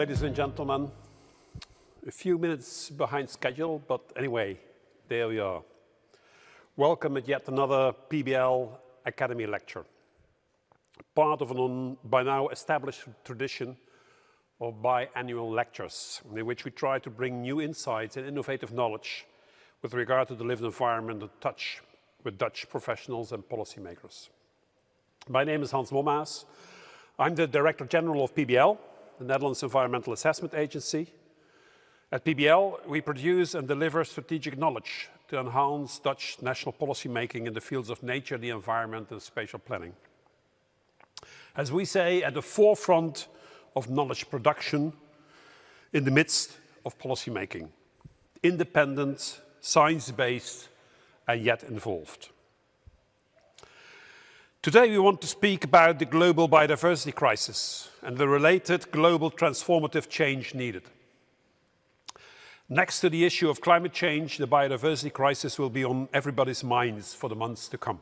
ladies and gentlemen. A few minutes behind schedule, but anyway, there we are. Welcome at yet another PBL Academy lecture. Part of an by now established tradition of biannual lectures, in which we try to bring new insights and innovative knowledge with regard to the lived environment and touch with Dutch professionals and policymakers. My name is Hans Mommaas. I'm the Director General of PBL, the Netherlands Environmental Assessment Agency. At PBL, we produce and deliver strategic knowledge to enhance Dutch national policy making in the fields of nature, the environment and spatial planning. As we say, at the forefront of knowledge production in the midst of policy making. Independent, science-based and yet involved. Today we want to speak about the global biodiversity crisis and the related global transformative change needed. Next to the issue of climate change, the biodiversity crisis will be on everybody's minds for the months to come.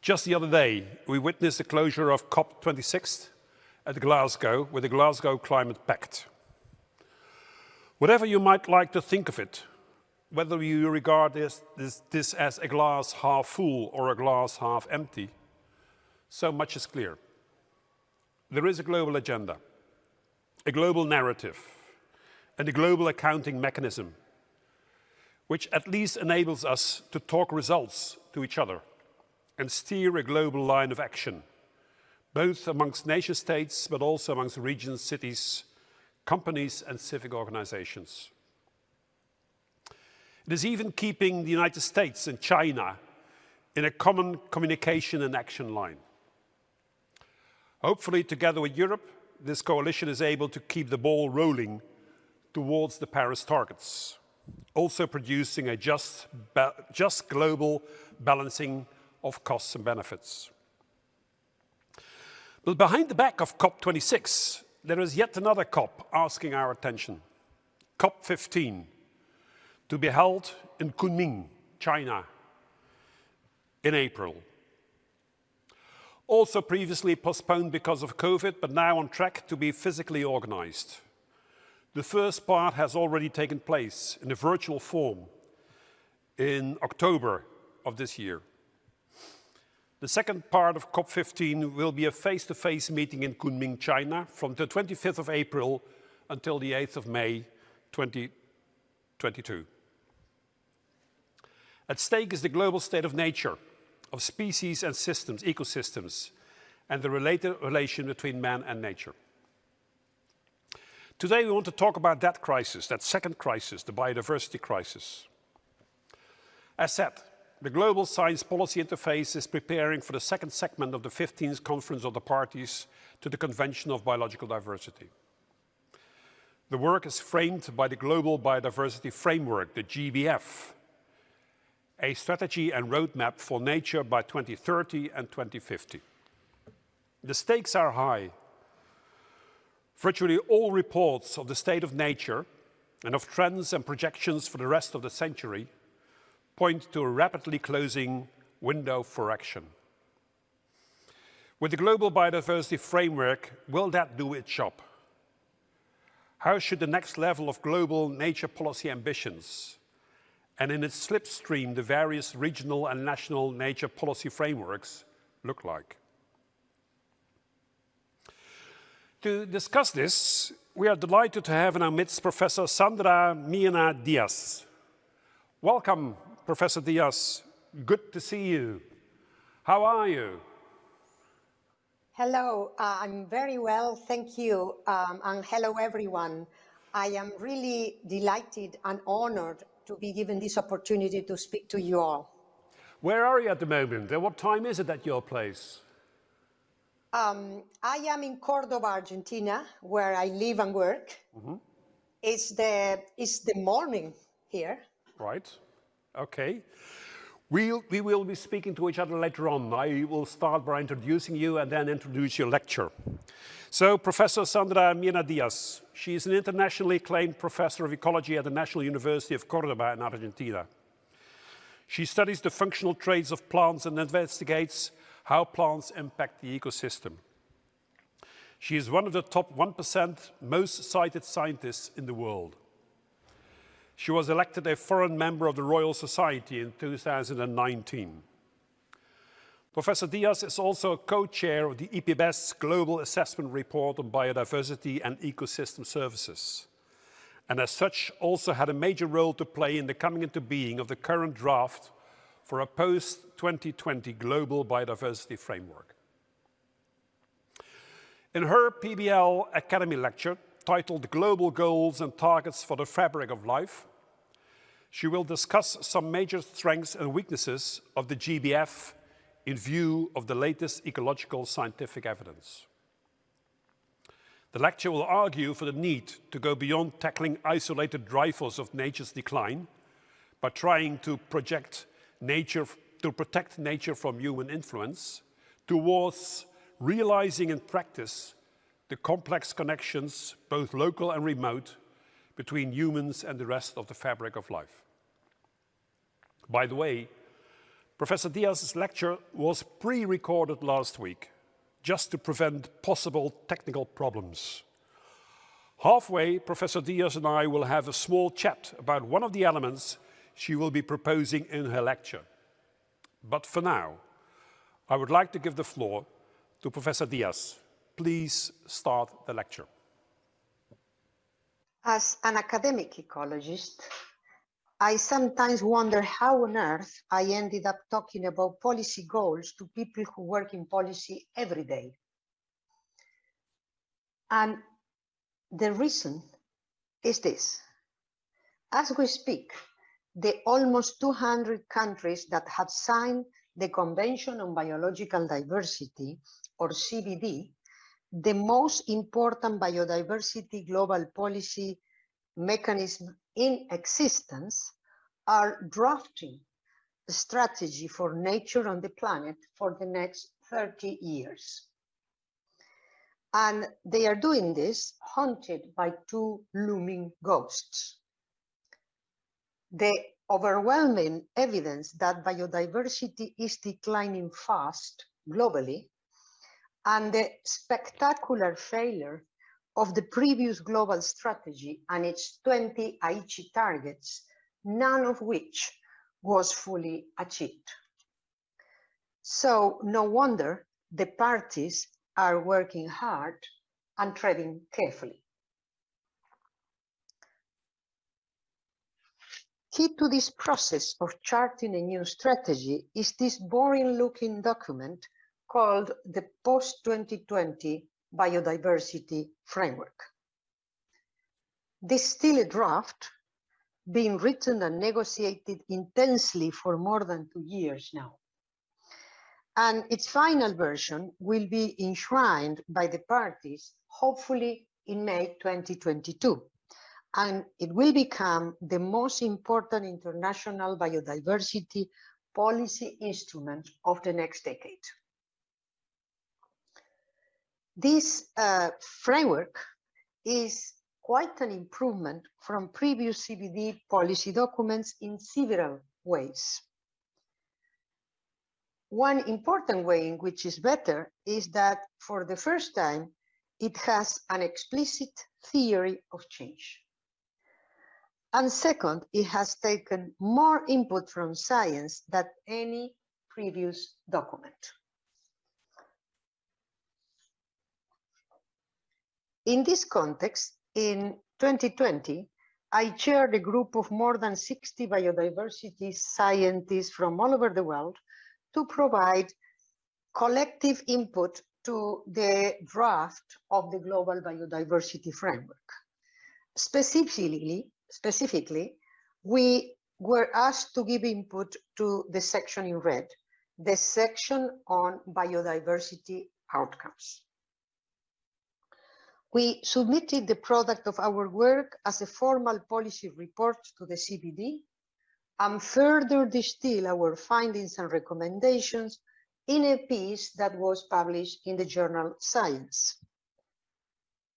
Just the other day, we witnessed the closure of COP26 at Glasgow with the Glasgow Climate Pact. Whatever you might like to think of it, whether you regard this, this, this, as a glass half full or a glass half empty, so much is clear. There is a global agenda, a global narrative, and a global accounting mechanism, which at least enables us to talk results to each other and steer a global line of action, both amongst nation states, but also amongst regions, cities, companies, and civic organizations. It is even keeping the United States and China in a common communication and action line. Hopefully, together with Europe, this coalition is able to keep the ball rolling towards the Paris targets, also producing a just, just global balancing of costs and benefits. But behind the back of COP26, there is yet another COP asking our attention, COP15, to be held in Kunming, China, in April. Also previously postponed because of COVID, but now on track to be physically organized. The first part has already taken place in a virtual form in October of this year. The second part of COP15 will be a face-to-face -face meeting in Kunming, China from the 25th of April until the 8th of May 2022. At stake is the global state of nature, of species and systems, ecosystems, and the related relation between man and nature. Today we want to talk about that crisis, that second crisis, the biodiversity crisis. As said, the Global Science Policy Interface is preparing for the second segment of the 15th Conference of the Parties to the Convention of Biological Diversity. The work is framed by the Global Biodiversity Framework, the GBF, a strategy and roadmap for nature by 2030 and 2050. The stakes are high. Virtually all reports of the state of nature and of trends and projections for the rest of the century point to a rapidly closing window for action. With the Global Biodiversity Framework, will that do its job? How should the next level of global nature policy ambitions and in its slipstream the various regional and national nature policy frameworks look like. To discuss this, we are delighted to have in our midst Professor Sandra Myrna Diaz. Welcome, Professor Diaz. Good to see you. How are you? Hello, uh, I'm very well, thank you, um, and hello everyone. I am really delighted and honored to be given this opportunity to speak to you all. Where are you at the moment and what time is it at your place? Um, I am in Cordoba, Argentina, where I live and work. Mm -hmm. It's, the, it's the morning here. Right, okay. We'll, we will be speaking to each other later on. I will start by introducing you and then introduce your lecture. So Professor Sandra Myrna Diaz, she is an internationally acclaimed professor of ecology at the National University of Cordoba in Argentina. She studies the functional traits of plants and investigates how plants impact the ecosystem. She is one of the top 1% most cited scientists in the world. She was elected a foreign member of the Royal Society in 2019. Professor Diaz is also co-chair of the IPBES Global Assessment Report on Biodiversity and Ecosystem Services, and as such also had a major role to play in the coming into being of the current draft for a post-2020 global biodiversity framework. In her PBL Academy lecture, titled Global Goals and Targets for the Fabric of Life, she will discuss some major strengths and weaknesses of the GBF in view of the latest ecological scientific evidence. The lecture will argue for the need to go beyond tackling isolated drivers of nature's decline by trying to project nature, to protect nature from human influence towards realizing in practice the complex connections, both local and remote, between humans and the rest of the fabric of life. By the way, Professor Diaz's lecture was pre-recorded last week just to prevent possible technical problems. Halfway, Professor Diaz and I will have a small chat about one of the elements she will be proposing in her lecture. But for now, I would like to give the floor to Professor Diaz. Please start the lecture. As an academic ecologist, I sometimes wonder how on earth I ended up talking about policy goals to people who work in policy every day. And the reason is this. As we speak, the almost 200 countries that have signed the Convention on Biological Diversity, or CBD, the most important biodiversity global policy mechanism in existence are drafting a strategy for nature on the planet for the next 30 years. And they are doing this haunted by two looming ghosts. The overwhelming evidence that biodiversity is declining fast globally and the spectacular failure of the previous global strategy and its 20 Aichi targets, none of which was fully achieved. So no wonder the parties are working hard and treading carefully. Key to this process of charting a new strategy is this boring looking document called the Post-2020 biodiversity framework. This is still a draft being written and negotiated intensely for more than two years now. And its final version will be enshrined by the parties, hopefully in May 2022. And it will become the most important international biodiversity policy instrument of the next decade. This uh, framework is quite an improvement from previous CBD policy documents in several ways. One important way in which is better is that for the first time, it has an explicit theory of change. And second, it has taken more input from science than any previous document. In this context, in 2020, I chaired a group of more than 60 biodiversity scientists from all over the world to provide collective input to the draft of the Global Biodiversity Framework. Specifically, specifically, we were asked to give input to the section in red, the section on biodiversity outcomes. We submitted the product of our work as a formal policy report to the CBD and further distill our findings and recommendations in a piece that was published in the journal Science.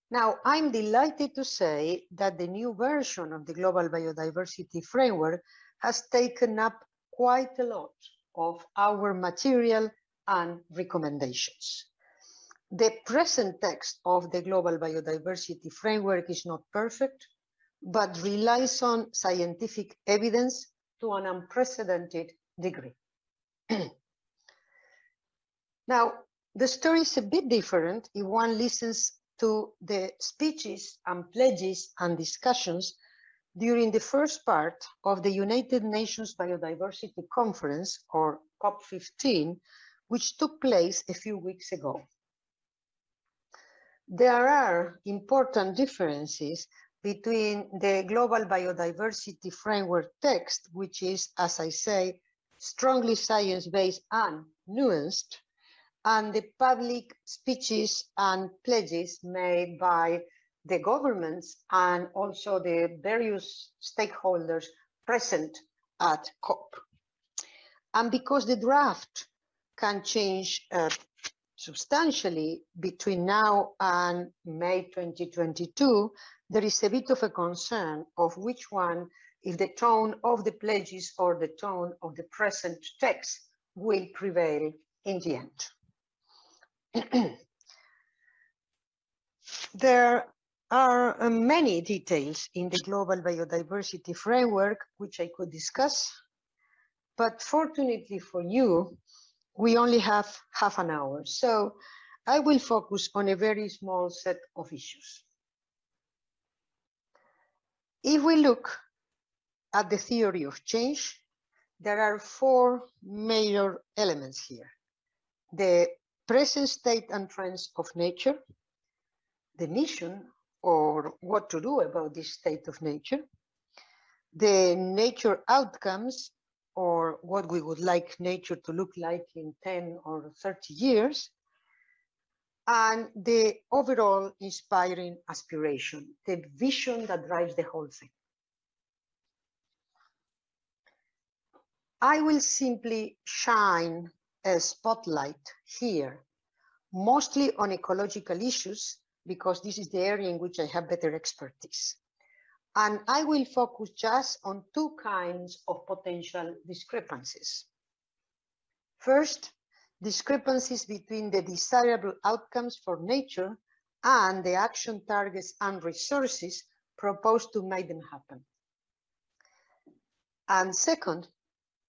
Now, I'm delighted to say that the new version of the Global Biodiversity Framework has taken up quite a lot of our material and recommendations. The present text of the Global Biodiversity Framework is not perfect, but relies on scientific evidence to an unprecedented degree. now, the story is a bit different if one listens to the speeches and pledges and discussions during the first part of the United Nations Biodiversity Conference, or COP15, which took place a few weeks ago. There are important differences between the Global Biodiversity Framework text, which is, as I say, strongly science-based and nuanced, and the public speeches and pledges made by the governments and also the various stakeholders present at COP. And because the draft can change uh, substantially between now and May 2022, there is a bit of a concern of which one, if the tone of the pledges or the tone of the present text will prevail in the end. there are uh, many details in the global biodiversity framework which I could discuss, but fortunately for you, we only have half an hour. So I will focus on a very small set of issues. If we look at the theory of change, there are four major elements here. The present state and trends of nature, the mission or what to do about this state of nature, the nature outcomes or what we would like nature to look like in 10 or 30 years, and the overall inspiring aspiration, the vision that drives the whole thing. I will simply shine a spotlight here, mostly on ecological issues, because this is the area in which I have better expertise. And I will focus just on two kinds of potential discrepancies. First, discrepancies between the desirable outcomes for nature and the action targets and resources proposed to make them happen. And second,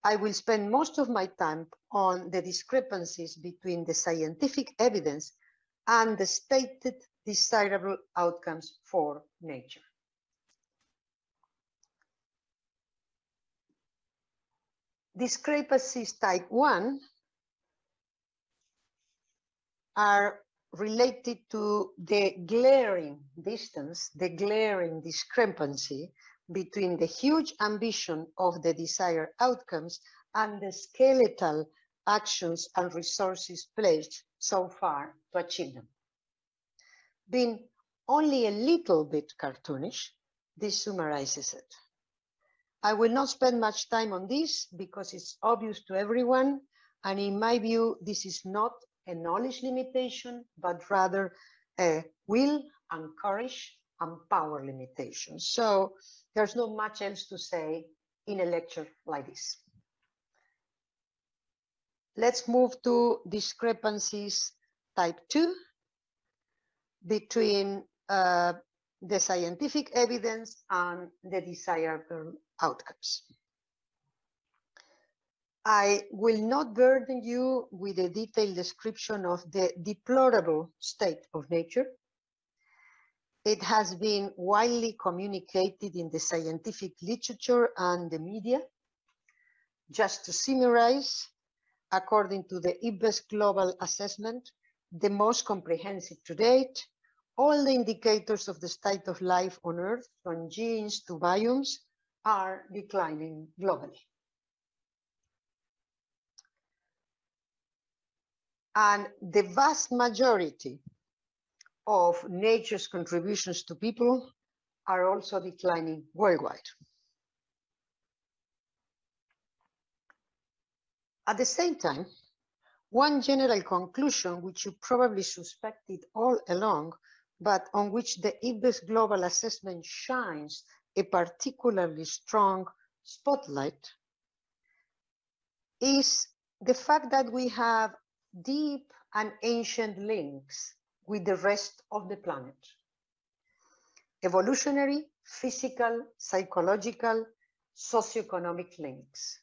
I will spend most of my time on the discrepancies between the scientific evidence and the stated desirable outcomes for nature. Discrepancies type 1 are related to the glaring distance, the glaring discrepancy between the huge ambition of the desired outcomes and the skeletal actions and resources pledged so far to achieve them. Being only a little bit cartoonish, this summarizes it. I will not spend much time on this because it's obvious to everyone. And in my view, this is not a knowledge limitation, but rather a will and courage and power limitation. So there's not much else to say in a lecture like this. Let's move to discrepancies type two between uh, the scientific evidence and the desirable outcomes. I will not burden you with a detailed description of the deplorable state of nature. It has been widely communicated in the scientific literature and the media. Just to summarize, according to the IPBES Global Assessment, the most comprehensive to date, all the indicators of the state of life on Earth, from genes to biomes, are declining globally. And the vast majority of nature's contributions to people are also declining worldwide. At the same time, one general conclusion, which you probably suspected all along, but on which the IPBES Global Assessment shines a particularly strong spotlight, is the fact that we have deep and ancient links with the rest of the planet. Evolutionary, physical, psychological, socioeconomic links.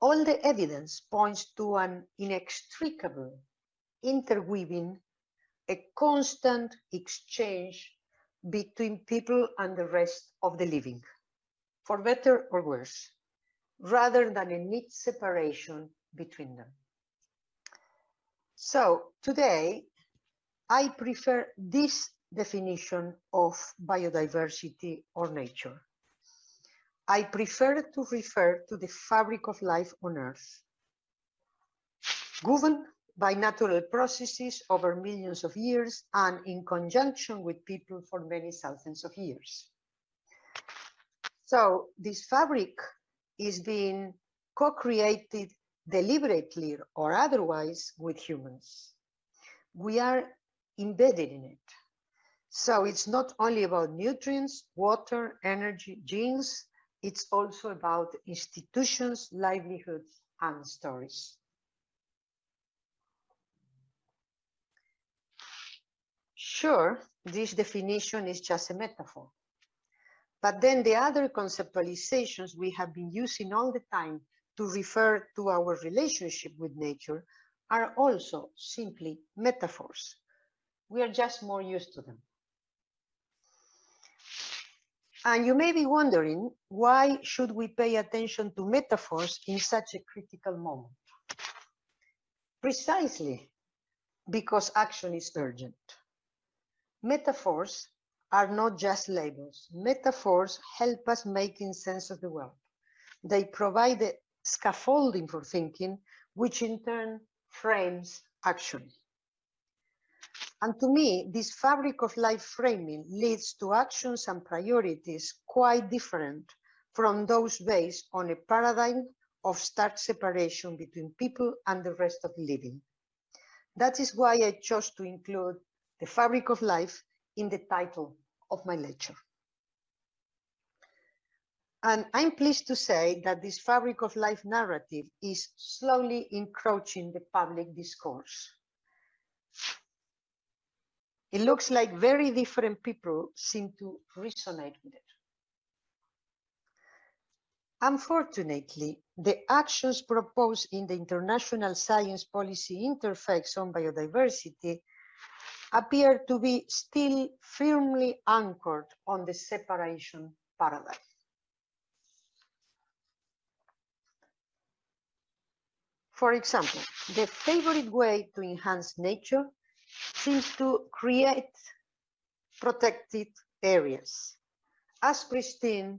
All the evidence points to an inextricable interweaving, a constant exchange between people and the rest of the living, for better or worse, rather than a neat separation between them. So today, I prefer this definition of biodiversity or nature. I prefer to refer to the fabric of life on Earth, governed by natural processes over millions of years and in conjunction with people for many thousands of years. So this fabric is being co-created deliberately or otherwise with humans. We are embedded in it. So it's not only about nutrients, water, energy, genes, it's also about institutions, livelihoods, and stories. Sure, this definition is just a metaphor. But then the other conceptualizations we have been using all the time to refer to our relationship with nature are also simply metaphors. We are just more used to them. And you may be wondering, why should we pay attention to metaphors in such a critical moment? Precisely because action is urgent. Metaphors are not just labels. Metaphors help us making sense of the world. They provide the scaffolding for thinking, which in turn frames action. And to me, this fabric of life framing leads to actions and priorities quite different from those based on a paradigm of stark separation between people and the rest of living. That is why I chose to include the fabric of life in the title of my lecture. And I'm pleased to say that this fabric of life narrative is slowly encroaching the public discourse. It looks like very different people seem to resonate with it. Unfortunately, the actions proposed in the International Science Policy Interface on Biodiversity appear to be still firmly anchored on the separation paradigm. For example, the favorite way to enhance nature seems to create protected areas as pristine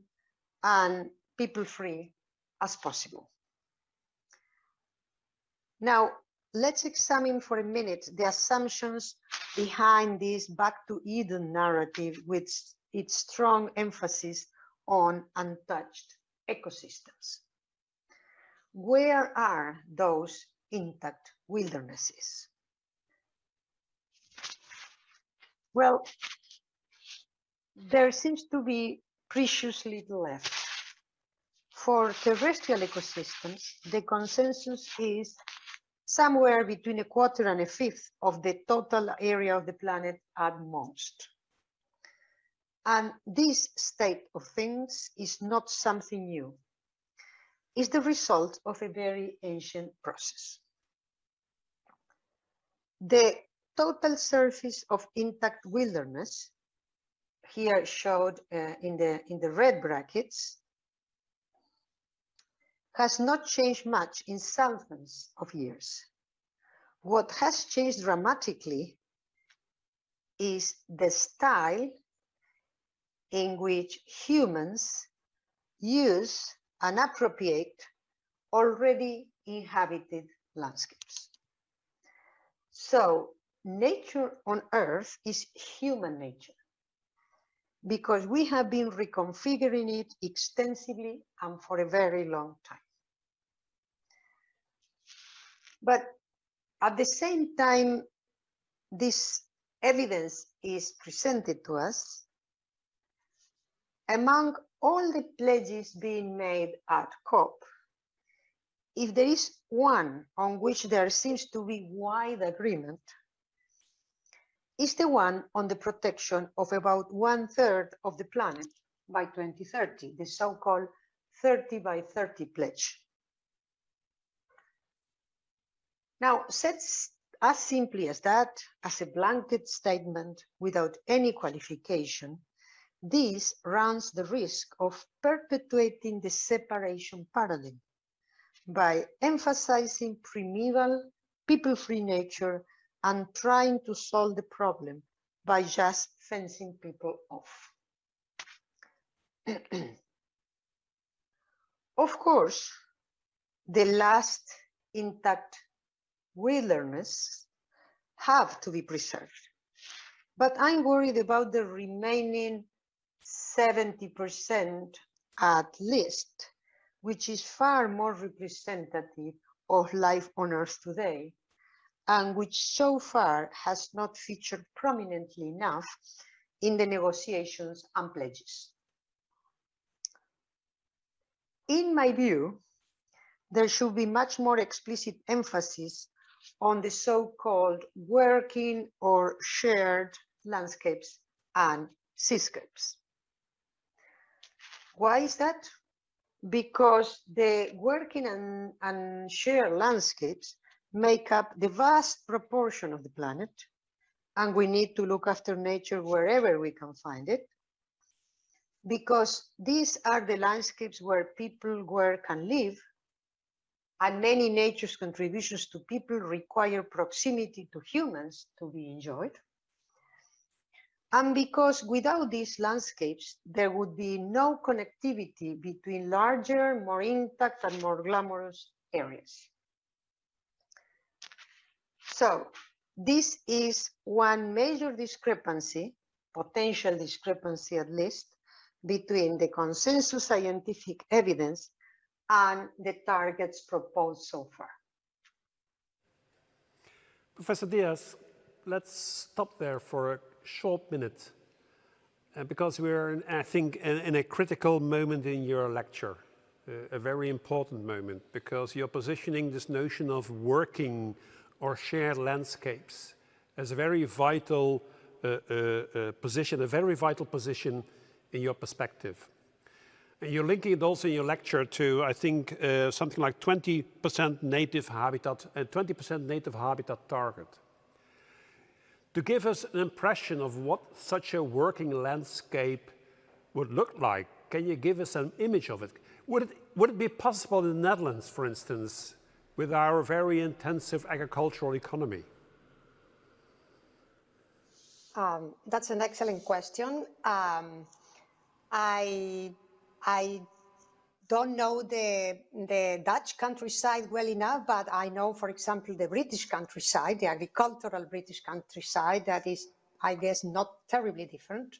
and people-free as possible. Now, let's examine for a minute the assumptions behind this back to Eden narrative with its strong emphasis on untouched ecosystems. Where are those intact wildernesses? Well, there seems to be precious little left. For terrestrial ecosystems, the consensus is somewhere between a quarter and a fifth of the total area of the planet at most. And this state of things is not something new. It's the result of a very ancient process. The total surface of intact wilderness, here showed uh, in, the, in the red brackets, has not changed much in thousands of years. What has changed dramatically is the style in which humans use and appropriate already inhabited landscapes. So nature on earth is human nature because we have been reconfiguring it extensively and for a very long time. But at the same time, this evidence is presented to us, among all the pledges being made at COP, if there is one on which there seems to be wide agreement, is the one on the protection of about one third of the planet by 2030, the so-called 30 by 30 pledge. Now, said as simply as that, as a blanket statement without any qualification, this runs the risk of perpetuating the separation paradigm by emphasizing primeval, people-free nature and trying to solve the problem by just fencing people off. of course, the last intact wilderness have to be preserved. But I'm worried about the remaining 70% at least, which is far more representative of life on Earth today, and which so far has not featured prominently enough in the negotiations and pledges. In my view, there should be much more explicit emphasis on the so-called working or shared landscapes and seascapes. Why is that? Because the working and, and shared landscapes make up the vast proportion of the planet, and we need to look after nature wherever we can find it, because these are the landscapes where people work and live, and many nature's contributions to people require proximity to humans to be enjoyed. And because without these landscapes, there would be no connectivity between larger, more intact and more glamorous areas. So this is one major discrepancy, potential discrepancy at least, between the consensus scientific evidence and the targets proposed so far. Professor Diaz, let's stop there for a short minute uh, because we're, in, I think, in, in, a critical moment in your lecture, uh, a very important moment because you're positioning this notion of working or shared landscapes as a very vital uh, uh, uh position, a very vital position in your perspective. You're linking it also in your lecture to, I think, uh, something like 20% native habitat and 20% native habitat target. To give us an impression of what such a working landscape would look like, can you give us an image of it? Would it, would it be possible in the Netherlands, for instance, with our very intensive agricultural economy? Um, that's an excellent question. Um, I, I don't know the, the Dutch countryside well enough, but I know, for example, the British countryside, the agricultural British countryside, that is, I guess, not terribly different.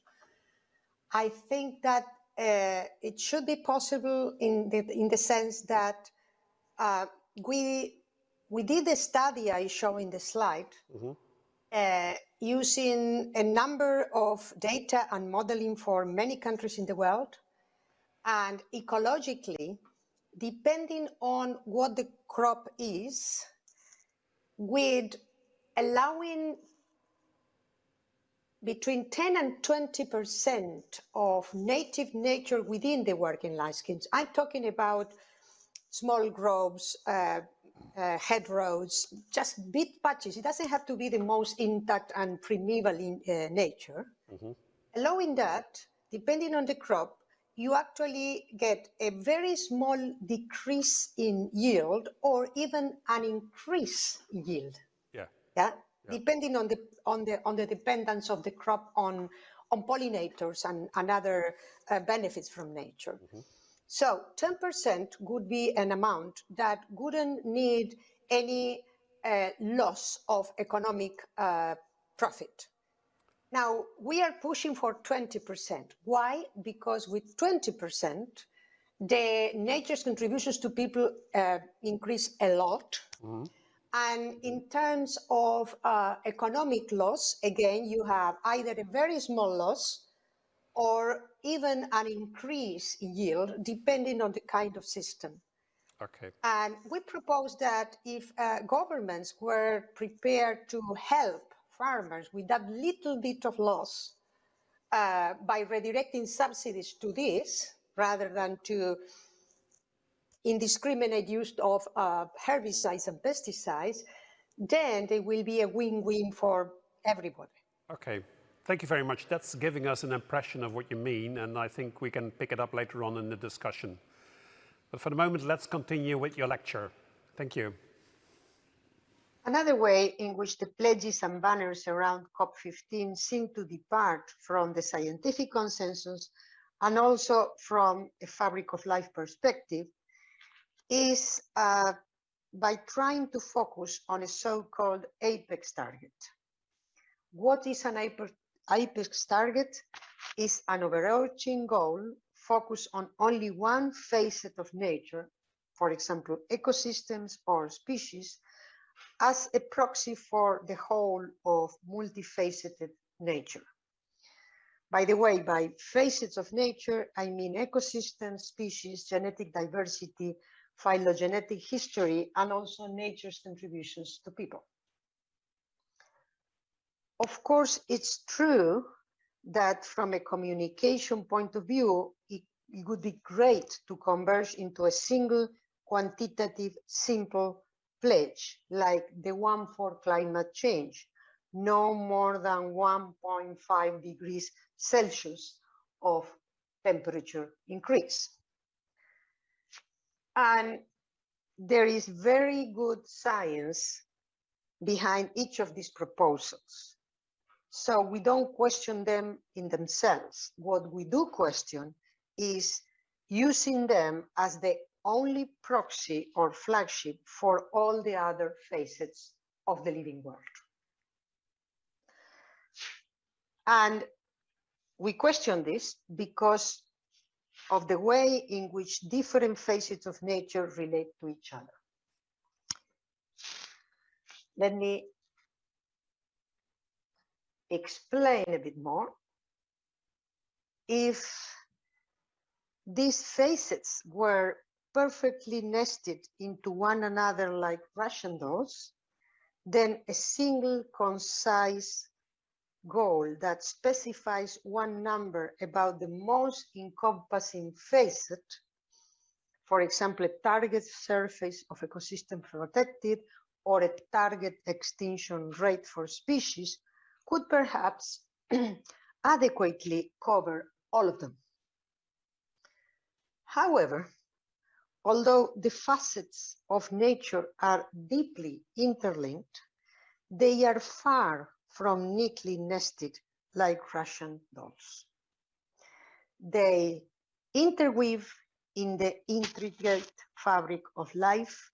I think that uh, it should be possible in the, in the sense that uh, we, we did a study I show in the slide mm -hmm. uh, using a number of data and modeling for many countries in the world. And ecologically, depending on what the crop is, with allowing between 10 and 20% of native nature within the working landscapes. I'm talking about small groves, uh, uh, roads, just bit patches. It doesn't have to be the most intact and primeval in uh, nature. Mm -hmm. Allowing that, depending on the crop, you actually get a very small decrease in yield or even an increase yield. Yeah. Yeah. yeah. Depending on the on the on the dependence of the crop on on pollinators and, and other uh, benefits from nature. Mm -hmm. So 10% would be an amount that wouldn't need any uh, loss of economic uh, profit. Now, we are pushing for 20%. Why? Because with 20%, the nature's contributions to people uh, increase a lot. Mm -hmm. And in terms of uh, economic loss, again, you have either a very small loss or even an increase in yield depending on the kind of system. Okay. And we propose that if uh, governments were prepared to help farmers with that little bit of loss uh, by redirecting subsidies to this rather than to indiscriminate use of uh, herbicides and pesticides, then there will be a win-win for everybody. Okay, thank you very much. That's giving us an impression of what you mean, and I think we can pick it up later on in the discussion. But for the moment, let's continue with your lecture. Thank you. Another way in which the pledges and banners around COP15 seem to depart from the scientific consensus and also from a fabric of life perspective is uh, by trying to focus on a so-called apex target. What is an apex target? Is an overarching goal focused on only one facet of nature, for example, ecosystems or species, as a proxy for the whole of multifaceted nature. By the way, by facets of nature, I mean ecosystems, species, genetic diversity, phylogenetic history, and also nature's contributions to people. Of course, it's true that from a communication point of view, it, it would be great to converge into a single quantitative, simple pledge, like the one for climate change, no more than 1.5 degrees Celsius of temperature increase. And there is very good science behind each of these proposals. So we don't question them in themselves. What we do question is using them as the only proxy or flagship for all the other facets of the living world. And we question this because of the way in which different facets of nature relate to each other. Let me explain a bit more. If these facets were perfectly nested into one another like Russian dolls, then a single concise goal that specifies one number about the most encompassing facet, for example, a target surface of ecosystem protected or a target extinction rate for species could perhaps adequately cover all of them. However, although the facets of nature are deeply interlinked, they are far from neatly nested like Russian dolls. They interweave in the intricate fabric of life,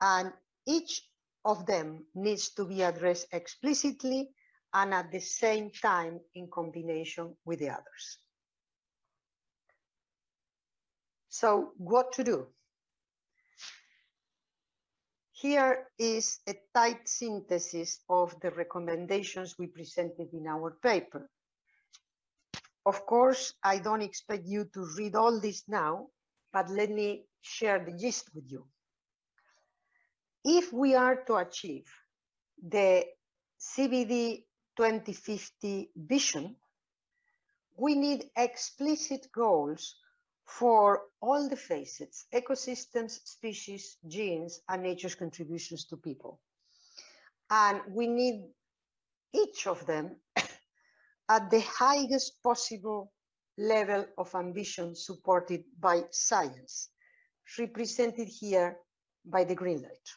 and each of them needs to be addressed explicitly and at the same time in combination with the others. So what to do? Here is a tight synthesis of the recommendations we presented in our paper. Of course, I don't expect you to read all this now, but let me share the gist with you. If we are to achieve the CBD 2050 vision, we need explicit goals for all the facets, ecosystems, species, genes, and nature's contributions to people. And we need each of them at the highest possible level of ambition supported by science, represented here by the green light.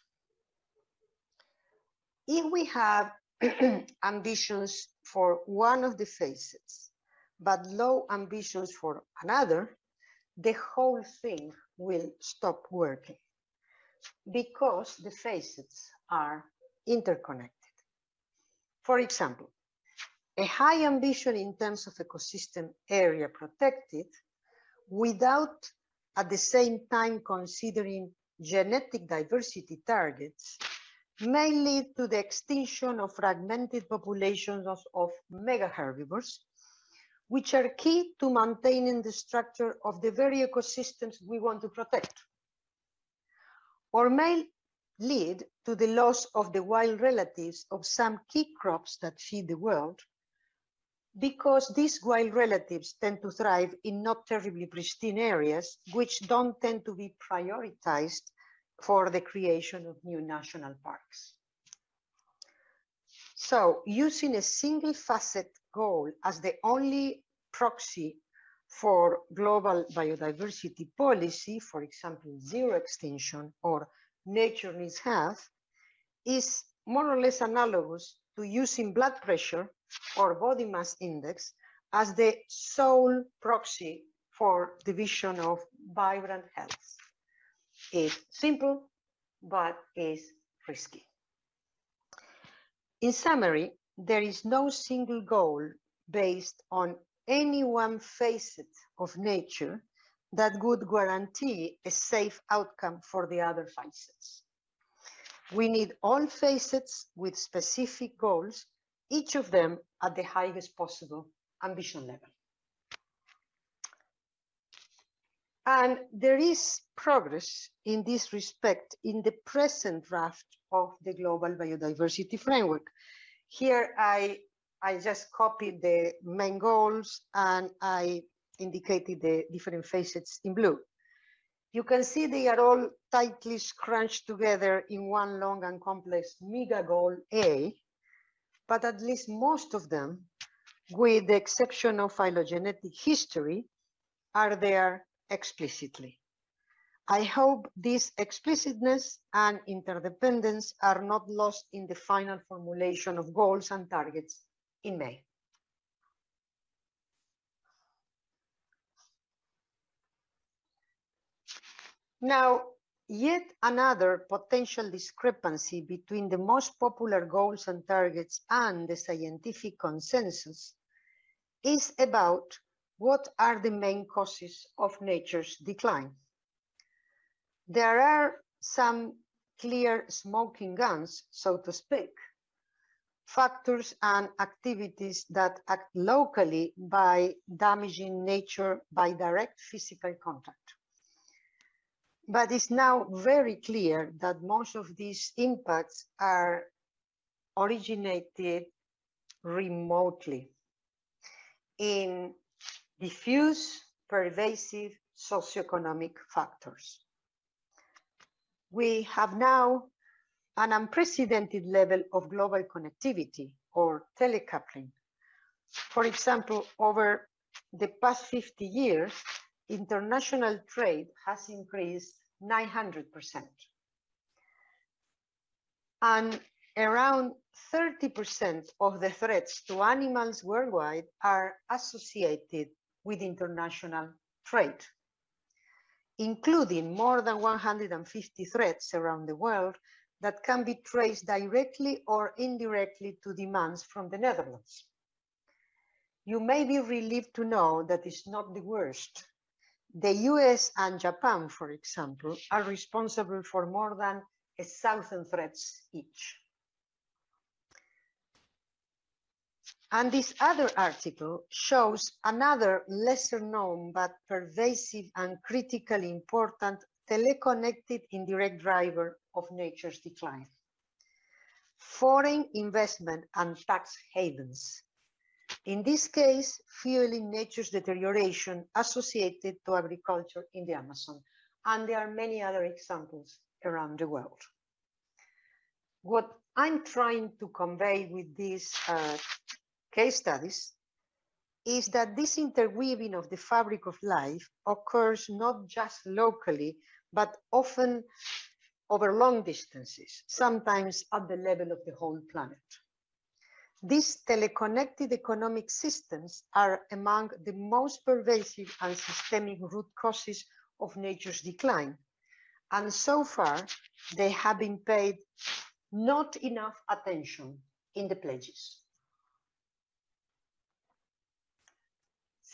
If we have ambitions for one of the facets, but low ambitions for another, the whole thing will stop working because the facets are interconnected. For example, a high ambition in terms of ecosystem area protected without at the same time considering genetic diversity targets may lead to the extinction of fragmented populations of, of mega herbivores which are key to maintaining the structure of the very ecosystems we want to protect. or may lead to the loss of the wild relatives of some key crops that feed the world, because these wild relatives tend to thrive in not terribly pristine areas, which don't tend to be prioritized for the creation of new national parks. So using a single facet goal as the only proxy for global biodiversity policy, for example, zero extinction or nature needs health, is more or less analogous to using blood pressure or body mass index as the sole proxy for the vision of vibrant health. It's simple, but is risky. In summary, there is no single goal based on any one facet of nature that would guarantee a safe outcome for the other facets. We need all facets with specific goals, each of them at the highest possible ambition level. And there is progress in this respect in the present draft of the Global Biodiversity Framework. Here I, I just copied the main goals and I indicated the different facets in blue. You can see they are all tightly scrunched together in one long and complex mega goal A, but at least most of them, with the exception of phylogenetic history, are there explicitly. I hope this explicitness and interdependence are not lost in the final formulation of goals and targets in May. Now, yet another potential discrepancy between the most popular goals and targets and the scientific consensus is about what are the main causes of nature's decline. There are some clear smoking guns, so to speak, factors and activities that act locally by damaging nature by direct physical contact. But it's now very clear that most of these impacts are originated remotely in diffuse, pervasive socioeconomic factors. We have now an unprecedented level of global connectivity or telecoupling. For example, over the past 50 years, international trade has increased 900%. And around 30% of the threats to animals worldwide are associated with international trade, including more than 150 threats around the world that can be traced directly or indirectly to demands from the Netherlands. You may be relieved to know that it's not the worst. The US and Japan, for example, are responsible for more than a thousand threats each. And this other article shows another lesser known but pervasive and critically important teleconnected indirect driver of nature's decline. Foreign investment and tax havens. In this case, fueling nature's deterioration associated to agriculture in the Amazon. And there are many other examples around the world. What I'm trying to convey with this uh, case studies is that this interweaving of the fabric of life occurs not just locally, but often over long distances, sometimes at the level of the whole planet. These teleconnected economic systems are among the most pervasive and systemic root causes of nature's decline. And so far, they have been paid not enough attention in the pledges.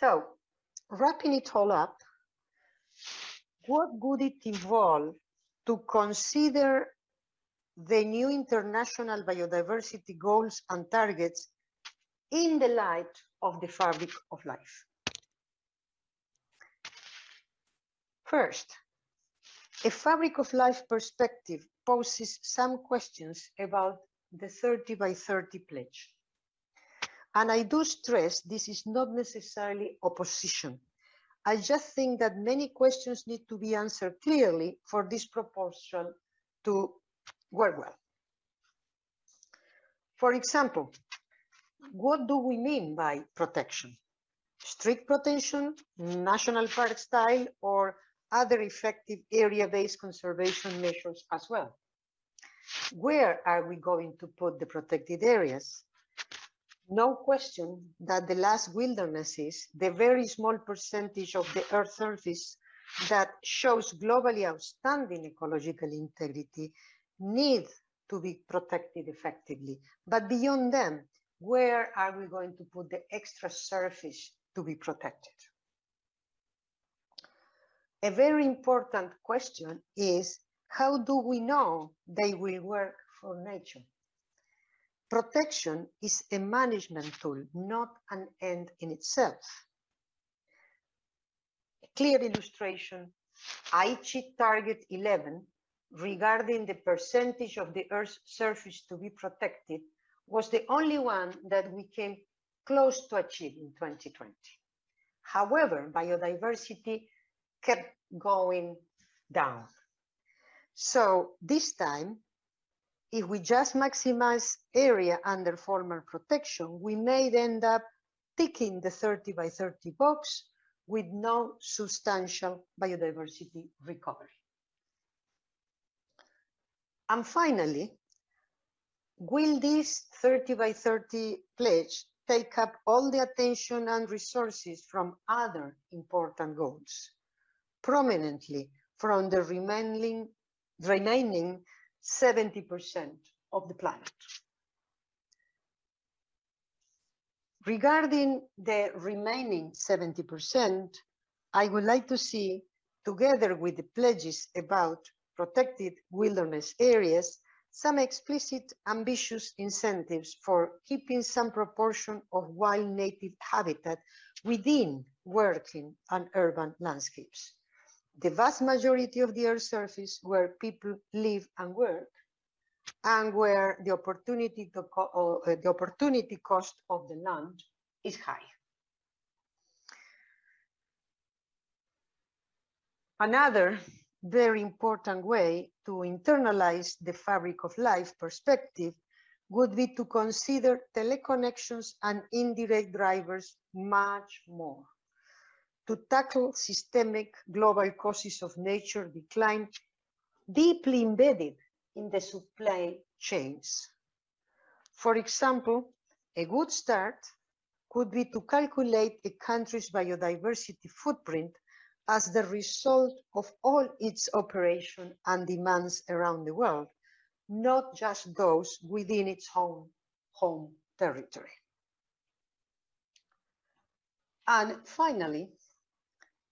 So, wrapping it all up, what would it involve to consider the new international biodiversity goals and targets in the light of the fabric of life? First, A fabric of life perspective poses some questions about the 30 by 30 pledge. And I do stress this is not necessarily opposition. I just think that many questions need to be answered clearly for this proposal to work well. For example, what do we mean by protection? Strict protection, national park style, or other effective area-based conservation measures as well? Where are we going to put the protected areas? No question that the last wildernesses, the very small percentage of the Earth's surface that shows globally outstanding ecological integrity, need to be protected effectively. But beyond them, where are we going to put the extra surface to be protected? A very important question is, how do we know they will work for nature? Protection is a management tool, not an end in itself. A clear illustration, Aichi Target 11 regarding the percentage of the Earth's surface to be protected was the only one that we came close to achieve in 2020. However, biodiversity kept going down. So this time, if we just maximize area under formal protection, we may end up ticking the 30 by 30 box with no substantial biodiversity recovery. And finally, will this 30 by 30 pledge take up all the attention and resources from other important goals, prominently from the remaining, remaining 70% of the planet. Regarding the remaining 70%, I would like to see, together with the pledges about protected wilderness areas, some explicit ambitious incentives for keeping some proportion of wild native habitat within working and urban landscapes the vast majority of the Earth's surface where people live and work, and where the opportunity, to uh, the opportunity cost of the land is high. Another very important way to internalize the fabric of life perspective would be to consider teleconnections and indirect drivers much more to tackle systemic global causes of nature decline deeply embedded in the supply chains. For example, a good start could be to calculate a country's biodiversity footprint as the result of all its operation and demands around the world, not just those within its own home territory. And finally,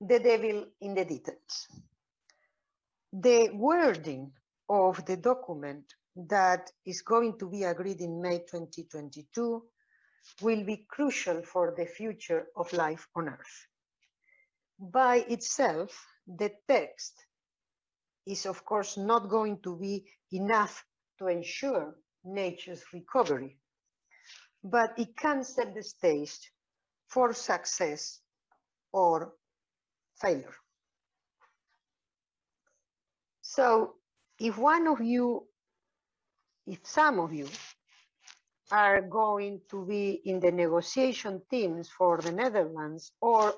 the devil in the details. The wording of the document that is going to be agreed in May 2022 will be crucial for the future of life on Earth. By itself, the text is of course not going to be enough to ensure nature's recovery, but it can set the stage for success or failure. So if one of you, if some of you are going to be in the negotiation teams for the Netherlands or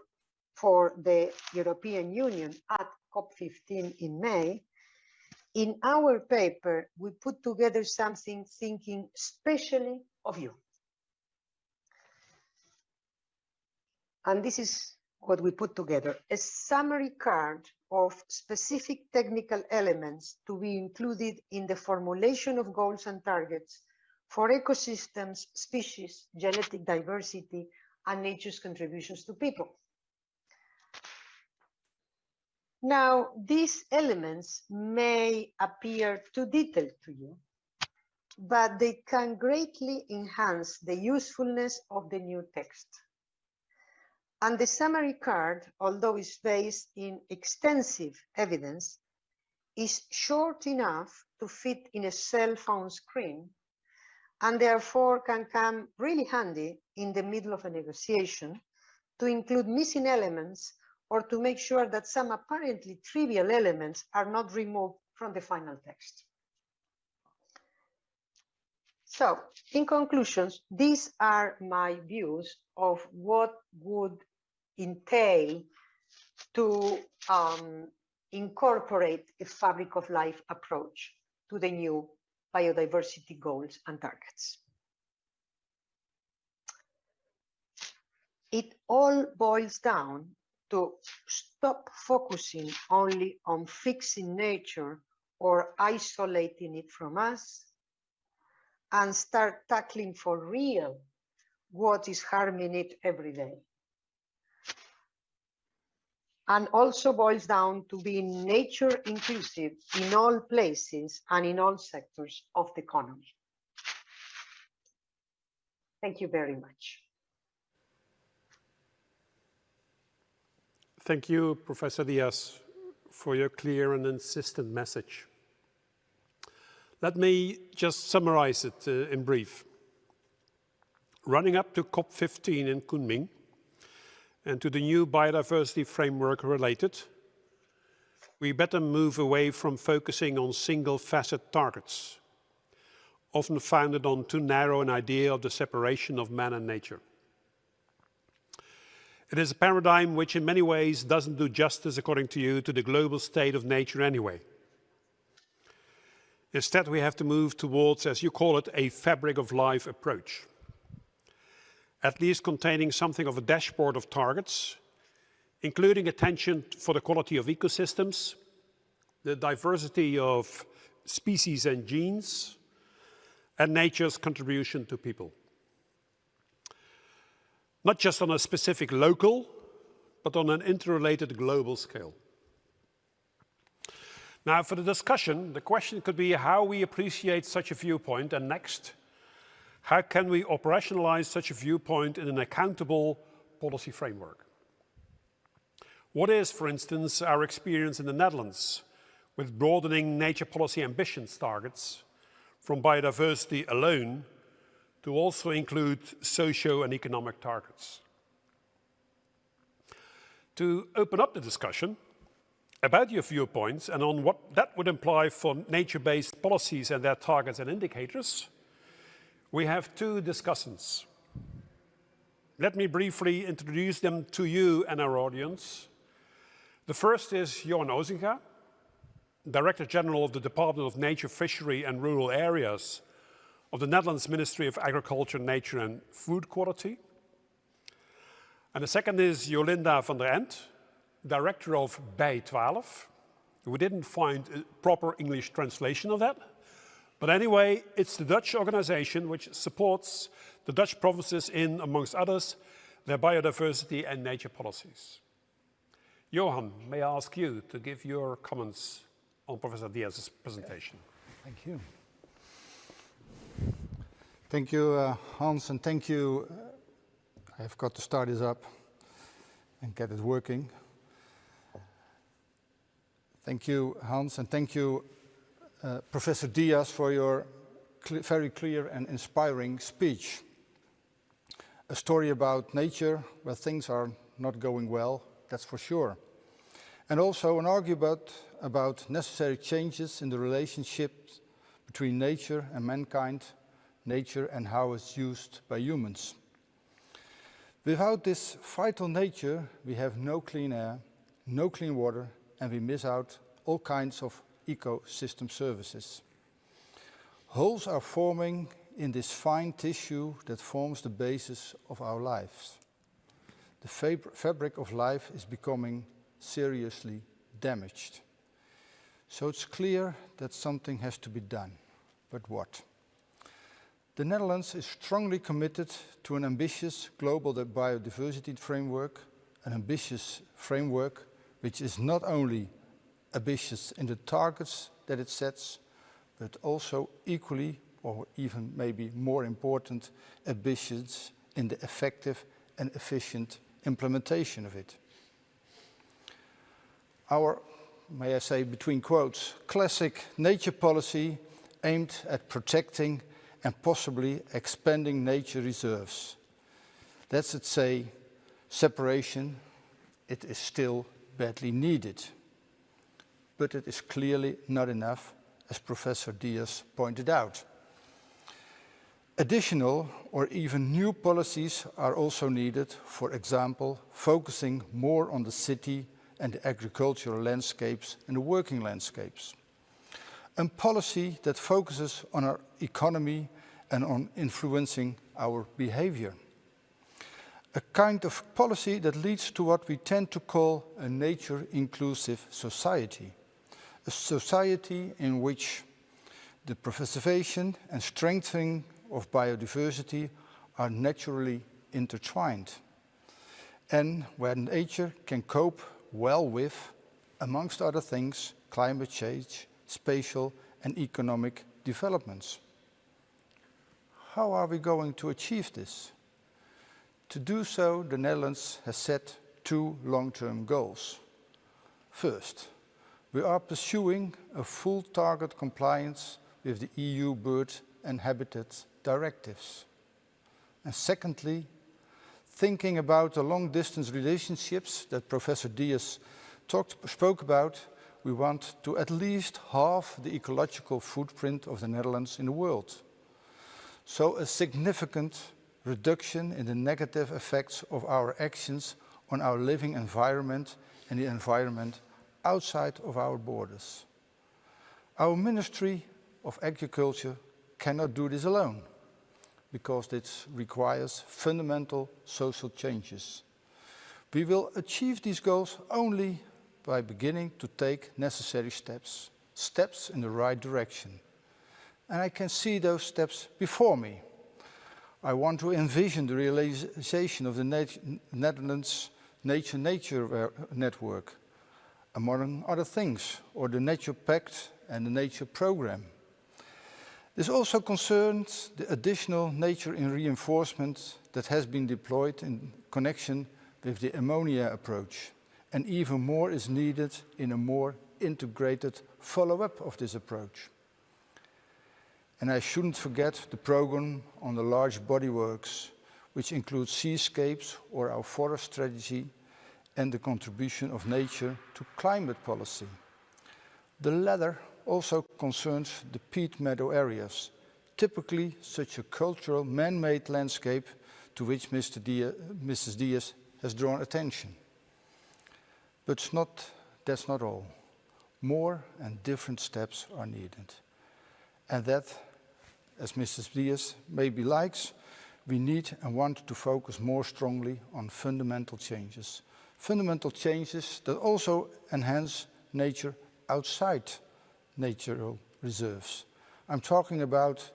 for the European Union at COP15 in May, in our paper, we put together something thinking specially of you. And this is what we put together, a summary card of specific technical elements to be included in the formulation of goals and targets for ecosystems, species, genetic diversity, and nature's contributions to people. Now, these elements may appear too detailed to you, but they can greatly enhance the usefulness of the new text. And the summary card, although it's based in extensive evidence, is short enough to fit in a cell phone screen and therefore can come really handy in the middle of a negotiation to include missing elements or to make sure that some apparently trivial elements are not removed from the final text. So, in conclusions, these are my views of what would entail to um, incorporate a fabric of life approach to the new biodiversity goals and targets. It all boils down to stop focusing only on fixing nature or isolating it from us and start tackling for real what is harming it every day. And also boils down to being nature inclusive in all places and in all sectors of the economy. Thank you very much. Thank you, Professor Diaz, for your clear and insistent message. Let me just summarize it uh, in brief. Running up to COP15 in Kunming and to the new biodiversity framework related, we better move away from focusing on single facet targets, often founded on too narrow an idea of the separation of man and nature. It is a paradigm which in many ways doesn't do justice, according to you, to the global state of nature anyway. Instead, we have to move towards, as you call it, a fabric of life approach. At least containing something of a dashboard of targets, including attention for the quality of ecosystems, the diversity of species and genes, and nature's contribution to people. Not just on a specific local, but on an interrelated global scale. Now, for the discussion, the question could be how we appreciate such a viewpoint, and next, how can we operationalize such a viewpoint in an accountable policy framework? What is, for instance, our experience in the Netherlands with broadening nature policy ambitions targets from biodiversity alone to also include socio and economic targets? To open up the discussion, about your viewpoints and on what that would imply for nature-based policies and their targets and indicators, we have two discussants. Let me briefly introduce them to you and our audience. The first is Johan Ozinga, Director General of the Department of Nature, Fishery and Rural Areas of the Netherlands Ministry of Agriculture, Nature and Food Quality. And the second is Jolinda van der Ent, director of Bij 12. We didn't find a proper English translation of that. But anyway, it's the Dutch organization which supports the Dutch provinces in, amongst others, their biodiversity and nature policies. Johan, may I ask you to give your comments on Professor Diaz's presentation? Thank you. Thank you, uh, Hans, and thank you. Uh, I've got to start this up and get it working. Thank you, Hans, and thank you, uh, Professor Diaz, for your cl very clear and inspiring speech. A story about nature where things are not going well, that's for sure. And also an argument about necessary changes in the relationship between nature and mankind, nature and how it's used by humans. Without this vital nature, we have no clean air, no clean water, and we miss out all kinds of ecosystem services. Holes are forming in this fine tissue that forms the basis of our lives. The fab fabric of life is becoming seriously damaged. So it's clear that something has to be done. But what? The Netherlands is strongly committed to an ambitious global biodiversity framework, an ambitious framework which is not only ambitious in the targets that it sets, but also equally, or even maybe more important, ambitious in the effective and efficient implementation of it. Our may I say between quotes, classic nature policy aimed at protecting and possibly expanding nature reserves. Let's say separation, it is still badly needed. But it is clearly not enough, as Professor Diaz pointed out. Additional or even new policies are also needed, for example, focusing more on the city and the agricultural landscapes and the working landscapes. A policy that focuses on our economy and on influencing our behavior. A kind of policy that leads to what we tend to call a nature-inclusive society. A society in which the preservation and strengthening of biodiversity are naturally intertwined and where nature can cope well with, amongst other things, climate change, spatial and economic developments. How are we going to achieve this? To do so, the Netherlands has set two long-term goals. First, we are pursuing a full target compliance with the EU bird and habitat directives. And secondly, thinking about the long-distance relationships that Professor Diaz talked, spoke about, we want to at least halve the ecological footprint of the Netherlands in the world. So a significant reduction in the negative effects of our actions on our living environment and the environment outside of our borders. Our Ministry of Agriculture cannot do this alone because this requires fundamental social changes. We will achieve these goals only by beginning to take necessary steps, steps in the right direction. And I can see those steps before me. I want to envision the realization of the Netherlands Nature Nature Network, among other things, or the Nature Pact and the Nature Programme. This also concerns the additional nature in reinforcement that has been deployed in connection with the ammonia approach. And even more is needed in a more integrated follow-up of this approach. And I shouldn't forget the program on the large bodyworks, which includes seascapes or our forest strategy and the contribution of nature to climate policy. The latter also concerns the peat meadow areas, typically such a cultural man-made landscape to which Mr. Diaz, Mrs. Diaz has drawn attention. But not, that's not all. More and different steps are needed. And that, as Mrs. Diaz maybe likes, we need and want to focus more strongly on fundamental changes. Fundamental changes that also enhance nature outside natural reserves. I'm talking about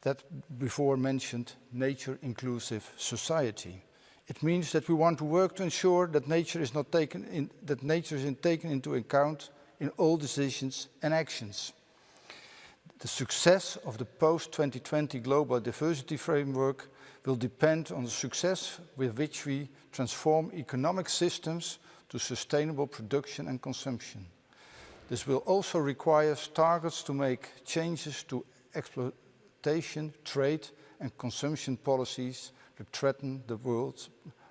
that before mentioned nature inclusive society. It means that we want to work to ensure that nature is not taken in, that nature is taken into account in all decisions and actions. The success of the post-2020 global diversity framework will depend on the success with which we transform economic systems to sustainable production and consumption. This will also require targets to make changes to exploitation, trade and consumption policies that threaten the world's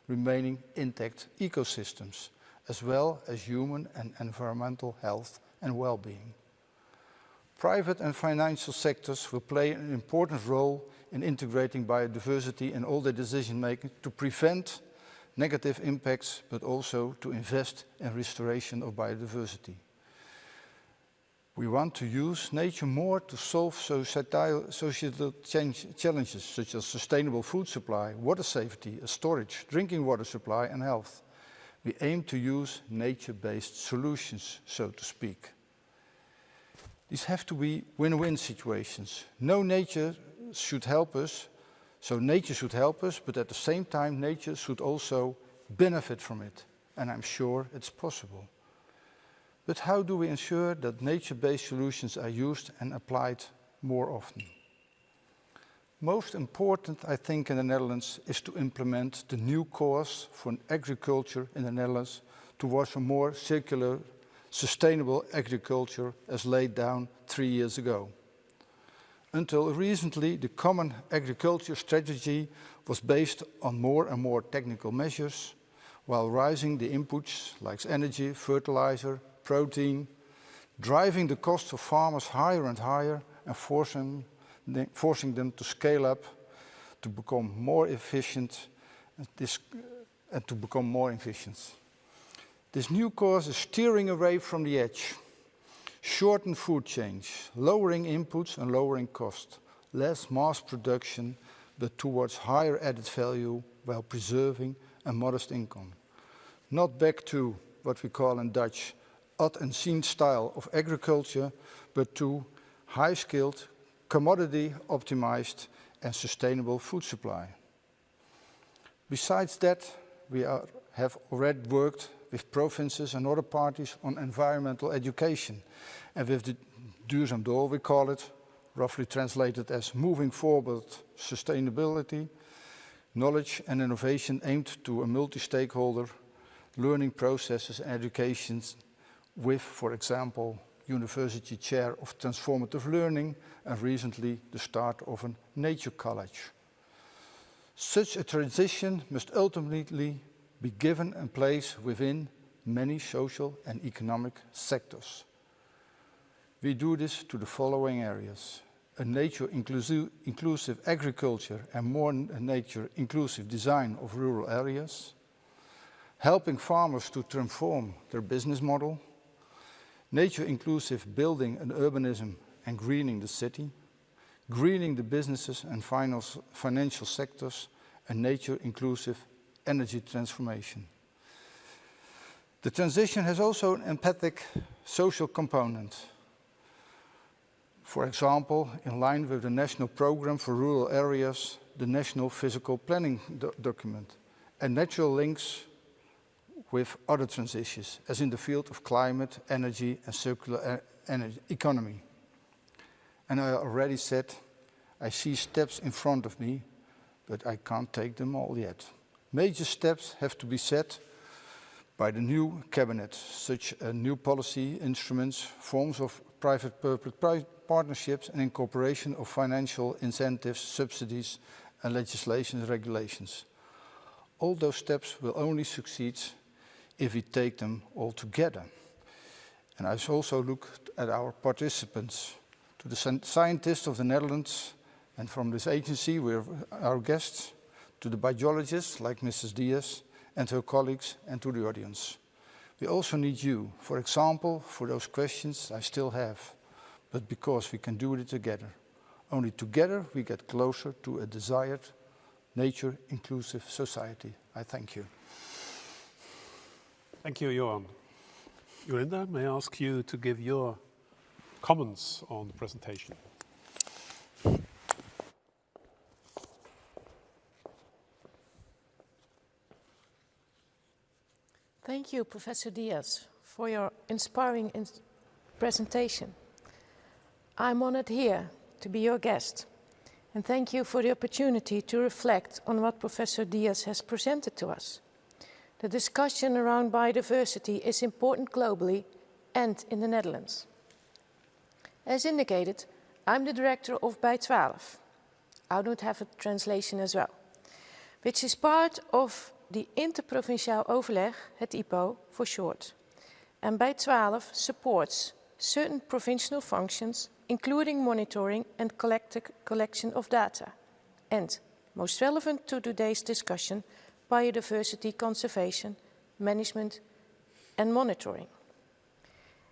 remaining intact ecosystems, as well as human and environmental health and well-being. Private and financial sectors will play an important role in integrating biodiversity in all their decision making to prevent negative impacts, but also to invest in restoration of biodiversity. We want to use nature more to solve societal, societal change, challenges such as sustainable food supply, water safety, storage, drinking water supply and health. We aim to use nature-based solutions, so to speak. These have to be win-win situations. No nature should help us, so nature should help us, but at the same time nature should also benefit from it. And I'm sure it's possible. But how do we ensure that nature-based solutions are used and applied more often? Most important, I think, in the Netherlands is to implement the new course for agriculture in the Netherlands towards a more circular sustainable agriculture as laid down three years ago. Until recently, the common agriculture strategy was based on more and more technical measures, while rising the inputs like energy, fertilizer, protein, driving the cost of farmers higher and higher and forcing, forcing them to scale up to become more efficient and, this, and to become more efficient. This new course is steering away from the edge, shorten food chains, lowering inputs and lowering cost, less mass production, but towards higher added value while preserving a modest income. Not back to what we call in Dutch ad and seen style of agriculture, but to high-skilled, commodity optimized and sustainable food supply. Besides that, we are, have already worked with provinces and other parties on environmental education. And with the Duurzaam Door, we call it, roughly translated as moving forward sustainability, knowledge and innovation aimed to a multi-stakeholder learning processes and educations with, for example, University Chair of Transformative Learning and recently the start of a nature college. Such a transition must ultimately be given a place within many social and economic sectors. We do this to the following areas. A nature inclusive, inclusive agriculture and more nature inclusive design of rural areas, helping farmers to transform their business model, nature inclusive building and urbanism and greening the city, greening the businesses and financial sectors, and nature inclusive energy transformation. The transition has also an empathic social component. For example, in line with the National Programme for Rural Areas, the National Physical Planning do document, and natural links with other transitions, as in the field of climate, energy and circular energy economy. And I already said, I see steps in front of me, but I can't take them all yet. Major steps have to be set by the new cabinet, such as new policy instruments, forms of private-public partnerships and incorporation of financial incentives, subsidies and legislation and regulations. All those steps will only succeed if we take them all together. And I also look at our participants, to the scientists of the Netherlands, and from this agency, we're our guests, to the biologists like Mrs. Diaz, and her colleagues, and to the audience. We also need you, for example, for those questions I still have, but because we can do it together. Only together we get closer to a desired nature-inclusive society. I thank you. Thank you, Johan. Jolinda, may I ask you to give your comments on the presentation? Thank you, Professor Diaz, for your inspiring in presentation. I'm honored here to be your guest, and thank you for the opportunity to reflect on what Professor Diaz has presented to us. The discussion around biodiversity is important globally and in the Netherlands. As indicated, I'm the director of Bij12. I don't have a translation as well, which is part of the Interprovinciaal Overleg, het IPO for short. And Bij12 supports certain provincial functions, including monitoring and collection of data. And most relevant to today's discussion, biodiversity conservation, management and monitoring.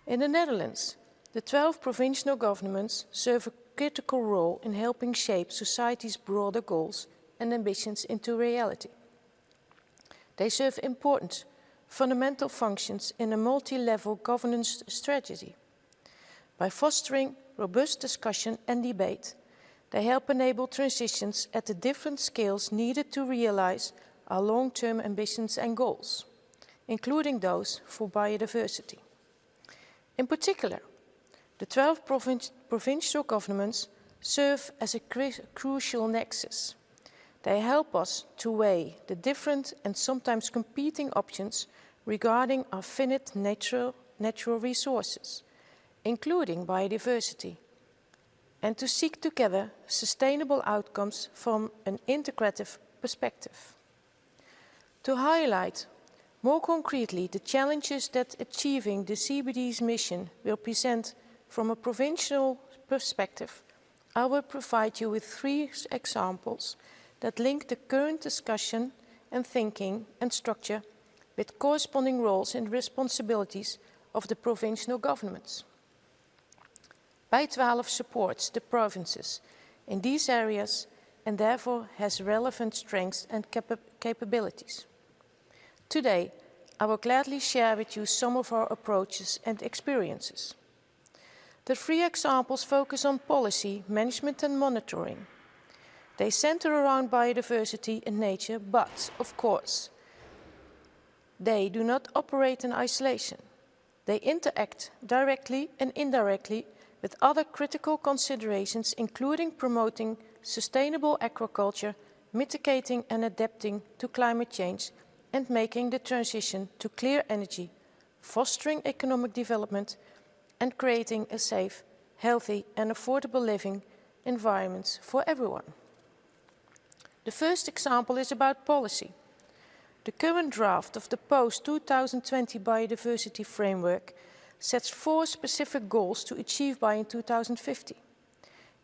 In the Netherlands, the 12 provincial governments serve a critical role in helping shape society's broader goals and ambitions into reality. They serve important fundamental functions in a multi-level governance strategy. By fostering robust discussion and debate, they help enable transitions at the different scales needed to realize our long-term ambitions and goals, including those for biodiversity. In particular, the 12 provinci provincial governments serve as a crucial nexus. They help us to weigh the different and sometimes competing options regarding our finite natural natural resources, including biodiversity, and to seek together sustainable outcomes from an integrative perspective. To highlight more concretely the challenges that achieving the CBD's mission will present from a provincial perspective, I will provide you with three examples that link the current discussion and thinking and structure with corresponding roles and responsibilities of the provincial governments. Bij12 supports the provinces in these areas and therefore has relevant strengths and capa capabilities. Today, I will gladly share with you some of our approaches and experiences. The three examples focus on policy, management and monitoring. They center around biodiversity and nature, but, of course, they do not operate in isolation. They interact directly and indirectly with other critical considerations, including promoting sustainable agriculture, mitigating and adapting to climate change, and making the transition to clear energy, fostering economic development, and creating a safe, healthy and affordable living environments for everyone. The first example is about policy. The current draft of the post-2020 biodiversity framework sets four specific goals to achieve by in 2050.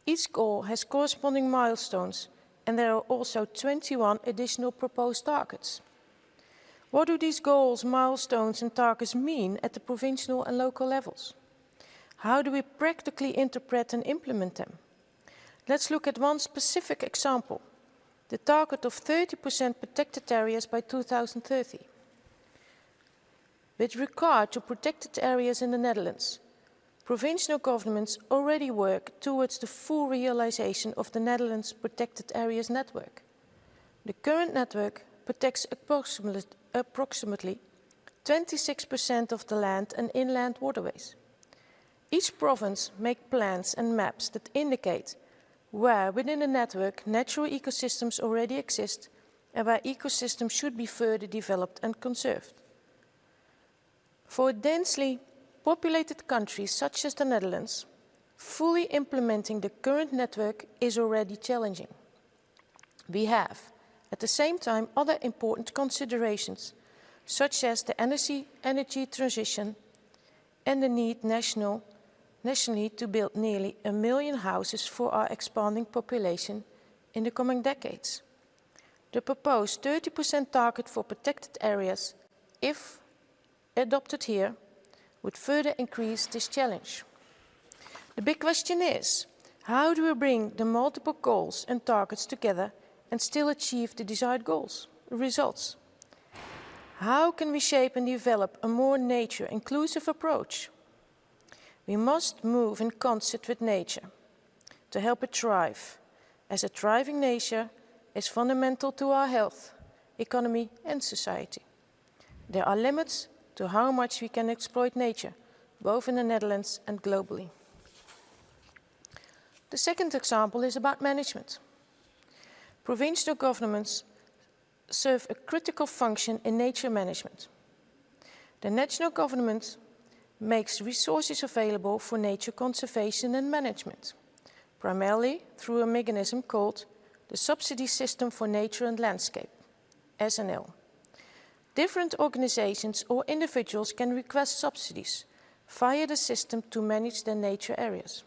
Each goal has corresponding milestones and there are also 21 additional proposed targets. What do these goals, milestones and targets mean at the provincial and local levels? How do we practically interpret and implement them? Let's look at one specific example, the target of 30% protected areas by 2030. With regard to protected areas in the Netherlands, provincial governments already work towards the full realization of the Netherlands Protected Areas Network. The current network protects approximately 26% of the land and inland waterways. Each province makes plans and maps that indicate where within the network natural ecosystems already exist and where ecosystems should be further developed and conserved. For densely populated countries such as the Netherlands, fully implementing the current network is already challenging. We have, at the same time, other important considerations, such as the energy, energy transition and the need national nationally to build nearly a million houses for our expanding population in the coming decades. The proposed 30% target for protected areas, if adopted here, would further increase this challenge. The big question is, how do we bring the multiple goals and targets together and still achieve the desired goals, results? How can we shape and develop a more nature-inclusive approach we must move in concert with nature to help it thrive, as a thriving nature is fundamental to our health, economy and society. There are limits to how much we can exploit nature, both in the Netherlands and globally. The second example is about management. Provincial governments serve a critical function in nature management. The national government makes resources available for nature conservation and management, primarily through a mechanism called the Subsidy System for Nature and Landscape, SNL. Different organizations or individuals can request subsidies via the system to manage their nature areas.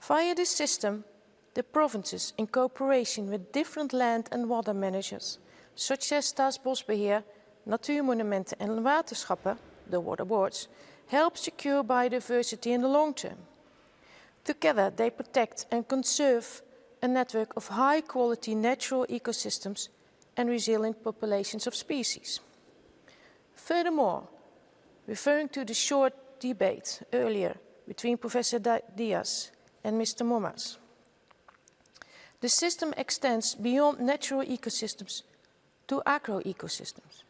Via this system, the provinces, in cooperation with different land and water managers, such as Staatsbosbeheer, Natuurmonumenten en Waterschappen, the water boards, help secure biodiversity in the long term. Together, they protect and conserve a network of high-quality natural ecosystems and resilient populations of species. Furthermore, referring to the short debate earlier between Professor Diaz and Mr. Mommaerts, the system extends beyond natural ecosystems to agro-ecosystems.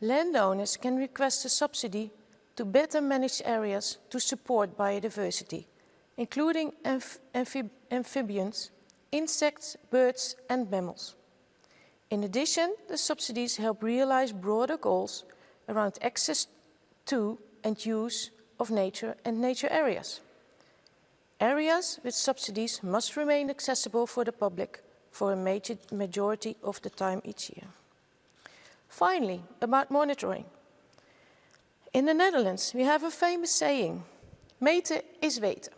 Landowners can request a subsidy to better manage areas to support biodiversity, including amph amphib amphibians, insects, birds and mammals. In addition, the subsidies help realize broader goals around access to and use of nature and nature areas. Areas with subsidies must remain accessible for the public for a major majority of the time each year. Finally, about monitoring. In the Netherlands, we have a famous saying, meten is weten,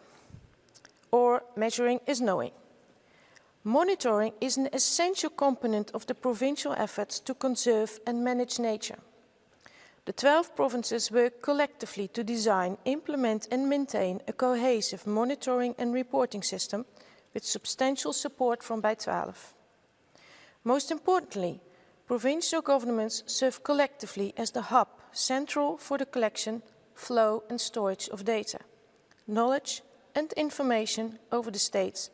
or measuring is knowing. Monitoring is an essential component of the provincial efforts to conserve and manage nature. The 12 provinces work collectively to design, implement and maintain a cohesive monitoring and reporting system with substantial support from Bij 12. Most importantly, provincial governments serve collectively as the hub central for the collection, flow and storage of data, knowledge and information over the states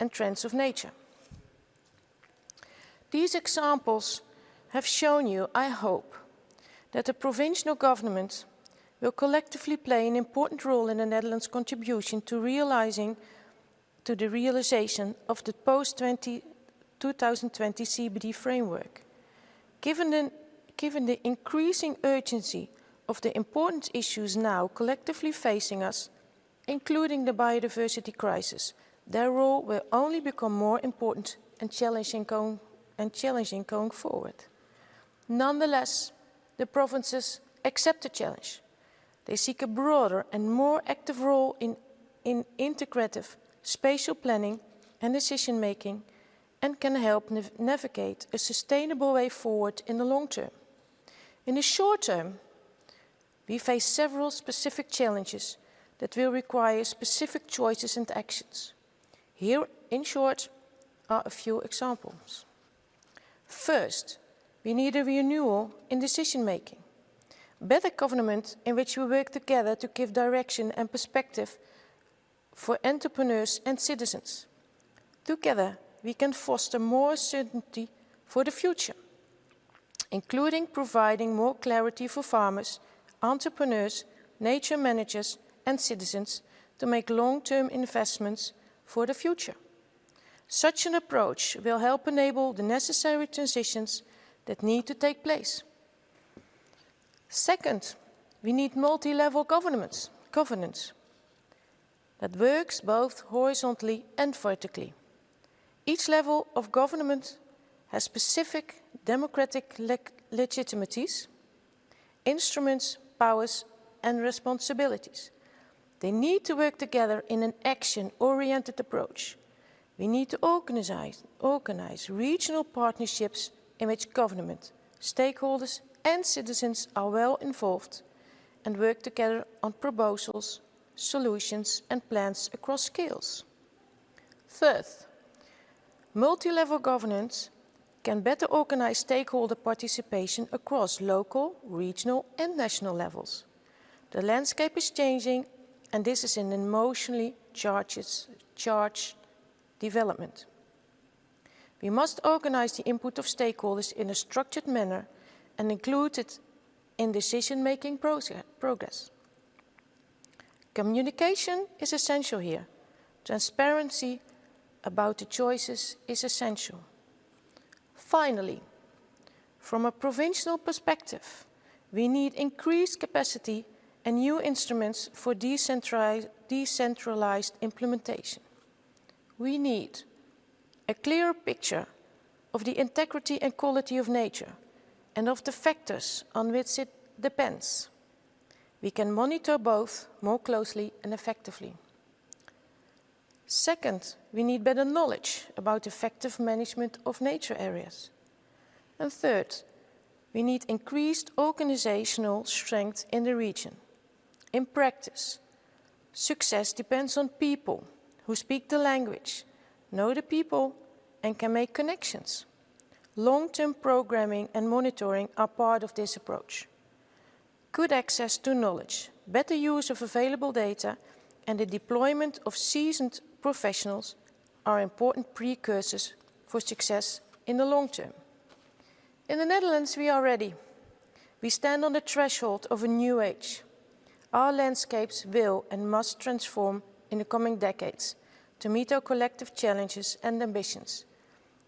and trends of nature. These examples have shown you, I hope, that the provincial government will collectively play an important role in the Netherlands' contribution to realizing to the realization of the post-2020 CBD framework. Given the, given the increasing urgency of the important issues now collectively facing us, including the biodiversity crisis, their role will only become more important and challenging going, and challenging going forward. Nonetheless, the provinces accept the challenge. They seek a broader and more active role in, in integrative spatial planning and decision making and can help nav navigate a sustainable way forward in the long term. In the short term, we face several specific challenges that will require specific choices and actions. Here, in short, are a few examples. First, we need a renewal in decision making. Better government in which we work together to give direction and perspective for entrepreneurs and citizens. Together, we can foster more certainty for the future, including providing more clarity for farmers, entrepreneurs, nature managers and citizens to make long-term investments for the future. Such an approach will help enable the necessary transitions that need to take place. Second, we need multi-level governance, governance that works both horizontally and vertically. Each level of government has specific democratic le legitimities, instruments, powers and responsibilities. They need to work together in an action-oriented approach. We need to organize, organize regional partnerships in which government, stakeholders and citizens are well involved and work together on proposals, solutions and plans across scales. Third, multi-level governance can better organize stakeholder participation across local, regional and national levels. The landscape is changing and this is an emotionally charged, charged development. We must organize the input of stakeholders in a structured manner and include it in decision-making progress. Communication is essential here. Transparency about the choices is essential. Finally, from a provincial perspective, we need increased capacity and new instruments for decentralized, implementation. We need a clearer picture of the integrity and quality of nature and of the factors on which it depends. We can monitor both more closely and effectively. Second, we need better knowledge about effective management of nature areas. And third, we need increased organizational strength in the region. In practice, success depends on people who speak the language, know the people and can make connections. Long-term programming and monitoring are part of this approach. Good access to knowledge, better use of available data and the deployment of seasoned professionals are important precursors for success in the long term. In the Netherlands, we are ready. We stand on the threshold of a new age. Our landscapes will and must transform in the coming decades to meet our collective challenges and ambitions.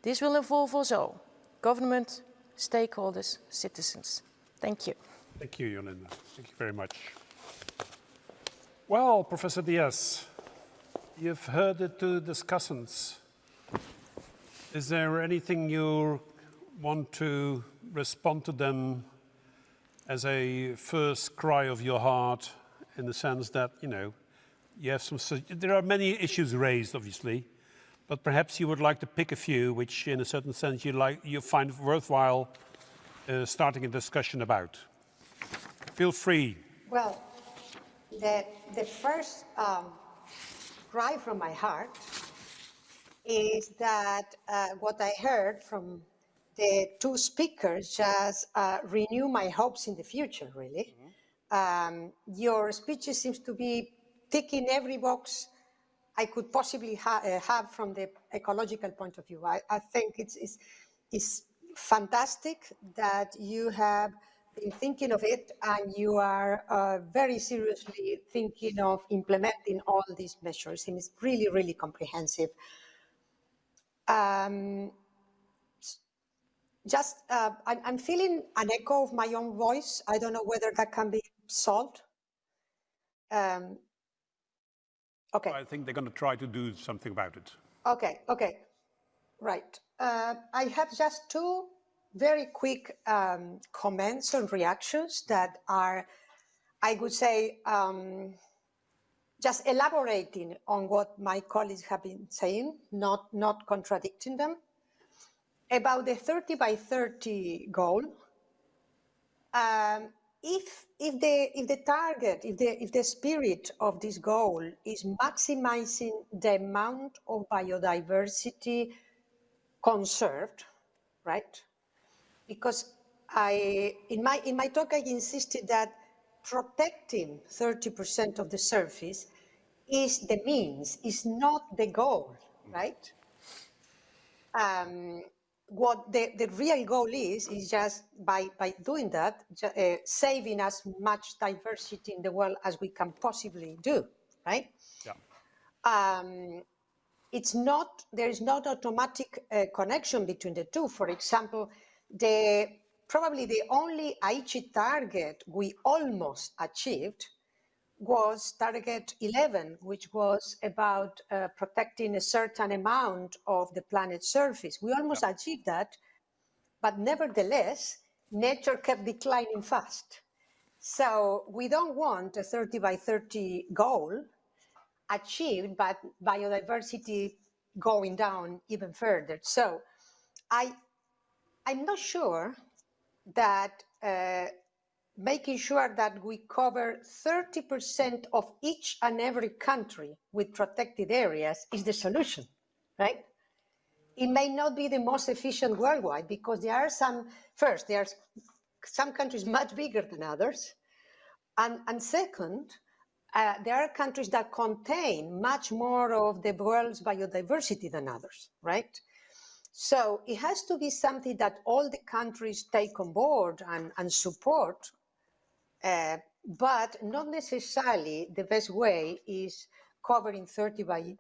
This will involve us all, government, stakeholders, citizens. Thank you. Thank you, Jolinde. Thank you very much. Well, Professor Diaz, you've heard the two discussants. Is there anything you want to respond to them as a first cry of your heart in the sense that, you know, you have some, there are many issues raised, obviously, but perhaps you would like to pick a few which in a certain sense you, like, you find worthwhile uh, starting a discussion about. Feel free. Well, the, the first um, cry from my heart is that uh, what I heard from the two speakers just uh, renew my hopes in the future, really. Mm -hmm. um, your speeches seems to be ticking every box I could possibly ha uh, have from the ecological point of view. I, I think it's, it's, it's fantastic that you have been thinking of it and you are uh, very seriously thinking of implementing all these measures. And it's really, really comprehensive. Um, just, uh, I'm, I'm feeling an echo of my own voice. I don't know whether that can be solved. Um, okay. I think they're going to try to do something about it. Okay, okay, right. Uh, I have just two very quick um, comments and reactions that are, I would say, um, just elaborating on what my colleagues have been saying, not, not contradicting them. About the 30 by 30 goal, um, if, if, the, if the target, if the, if the spirit of this goal is maximizing the amount of biodiversity conserved, right? Because I, in my, in my talk, I insisted that protecting 30% of the surface is the means, is not the goal, right? Um, what the, the real goal is, is just by, by doing that, uh, saving as much diversity in the world as we can possibly do, right? Yeah. Um, it's not, there is not automatic uh, connection between the two. For example, the probably the only Aichi target we almost achieved was target 11, which was about uh, protecting a certain amount of the planet's surface. We almost yeah. achieved that, but nevertheless, nature kept declining fast. So we don't want a 30 by 30 goal achieved, but biodiversity going down even further. So I, I'm not sure that uh, making sure that we cover 30% of each and every country with protected areas is the solution, right? It may not be the most efficient worldwide because there are some, first, there are some countries much bigger than others. And, and second, uh, there are countries that contain much more of the world's biodiversity than others, right? So it has to be something that all the countries take on board and, and support, uh, but not necessarily the best way is covering 30 by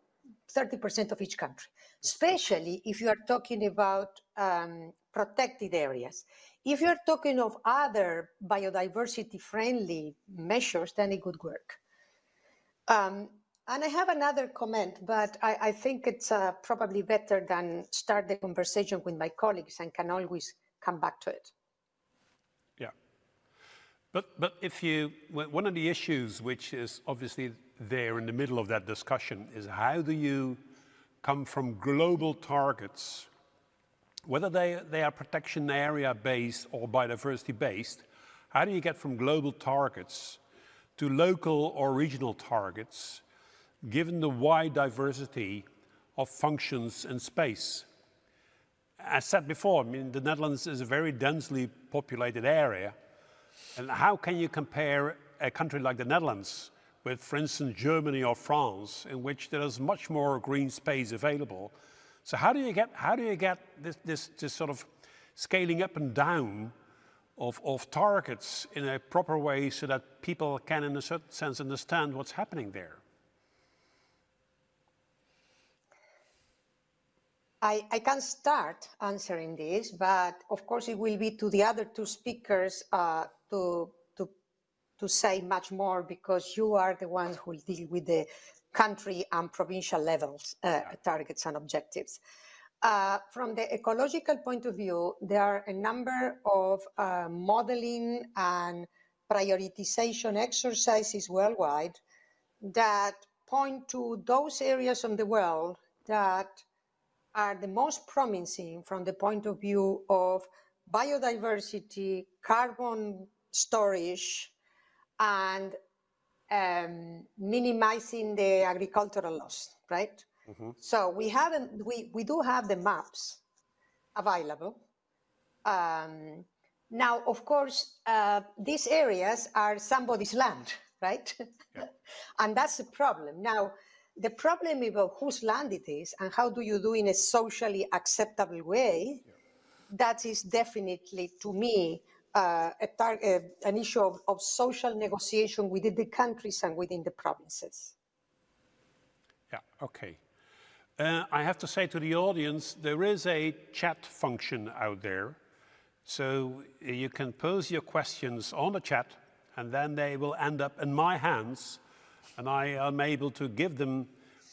30% of each country, especially if you are talking about um, protected areas. If you're talking of other biodiversity friendly measures, then it would work. Um, and I have another comment, but I, I think it's uh, probably better than start the conversation with my colleagues and can always come back to it. Yeah. But, but if you, one of the issues which is obviously there in the middle of that discussion is how do you come from global targets, whether they, they are protection area based or biodiversity based, how do you get from global targets to local or regional targets given the wide diversity of functions in space. As said before, I mean, the Netherlands is a very densely populated area. And how can you compare a country like the Netherlands with, for instance, Germany or France, in which there is much more green space available? So how do you get, how do you get this, this, this sort of scaling up and down of, of targets in a proper way so that people can, in a certain sense, understand what's happening there? I, I can start answering this, but of course it will be to the other two speakers uh, to, to say much more because you are the ones who deal with the country and provincial levels uh, targets and objectives. Uh, from the ecological point of view, there are a number of uh, modeling and prioritization exercises worldwide that point to those areas of the world that are the most promising from the point of view of biodiversity, carbon storage, and um, minimizing the agricultural loss, right? Mm -hmm. So we haven't, we, we do have the maps available. Um, now, of course, uh, these areas are somebody's land, right? Yeah. and that's the problem. Now, the problem about whose land it is and how do you do in a socially acceptable way, yeah. that is definitely, to me, uh, a an issue of, of, social negotiation within the countries and within the provinces. Yeah, okay. Uh, I have to say to the audience, there is a chat function out there. So you can pose your questions on the chat and then they will end up in my hands and I am able to give them,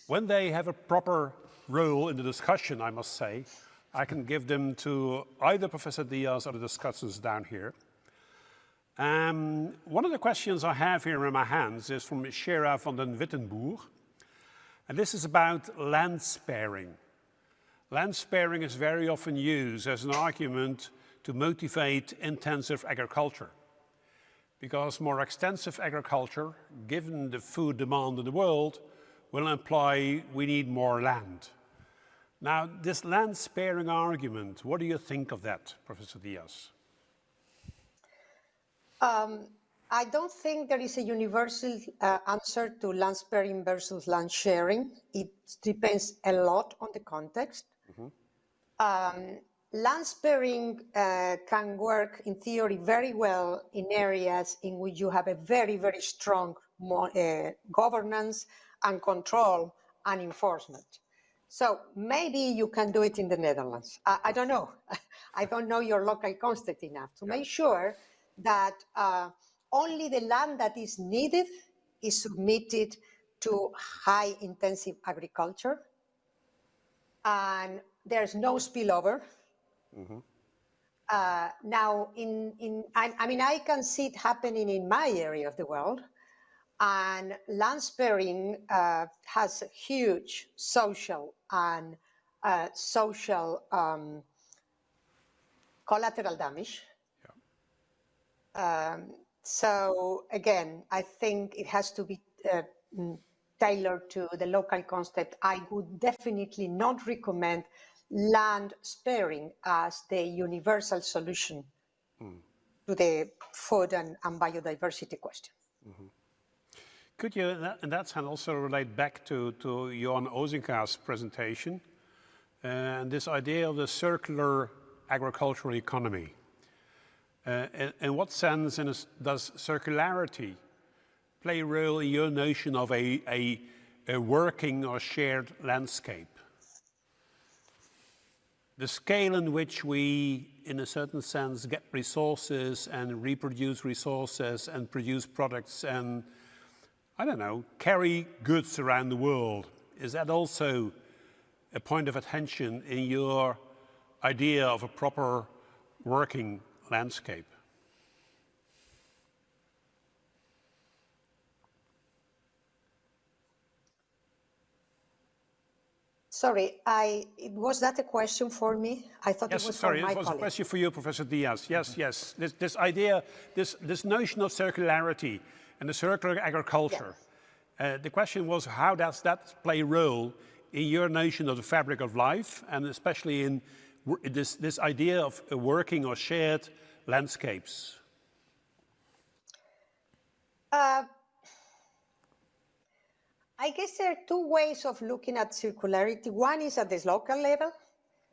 when they have a proper role in the discussion, I must say, I can give them to either Professor Diaz or the discussants down here. Um, one of the questions I have here in my hands is from Shera van den Wittenboer. And this is about land sparing. Land sparing is very often used as an argument to motivate intensive agriculture. Because more extensive agriculture, given the food demand in the world, will imply we need more land. Now, this land sparing argument, what do you think of that, Professor Diaz? Um, I don't think there is a universal uh, answer to land sparing versus land sharing. It depends a lot on the context. Mm -hmm. um, land sparing uh, can work in theory very well in areas in which you have a very, very strong uh, governance and control and enforcement. So maybe you can do it in the Netherlands. I, I don't know. I don't know your local context enough to make sure that uh, only the land that is needed is submitted to high intensive agriculture and there's no spillover. Mm -hmm. uh, now, in, in I, I, mean, I can see it happening in my area of the world and land sparing uh, has a huge social and uh, social um, collateral damage. Yeah. Um, so again, I think it has to be uh, tailored to the local concept. I would definitely not recommend land sparing as the universal solution mm. to the food and, and biodiversity question. Mm -hmm. Could you, in that sense, also relate back to, to Johan Ozinga's presentation uh, and this idea of the circular agricultural economy? Uh, in, in, what sense a, does circularity play a role in your notion of a, a, a working or shared landscape? The scale in which we, in a certain sense, get resources and reproduce resources and produce products and I don't know, carry goods around the world. Is that also a point of attention in your idea of a proper working landscape? Sorry, I, was that a question for me? I thought yes, it was sorry, for my it was colleague. a question for you, Professor Diaz. Yes, yes. This, this idea, this, this notion of circularity, and the circular agriculture. Yes. Uh, the question was, how does that play a role in your notion of the fabric of life, and especially in this, this idea of working or shared landscapes? Uh, I guess there are two ways of looking at circularity. One is at this local level,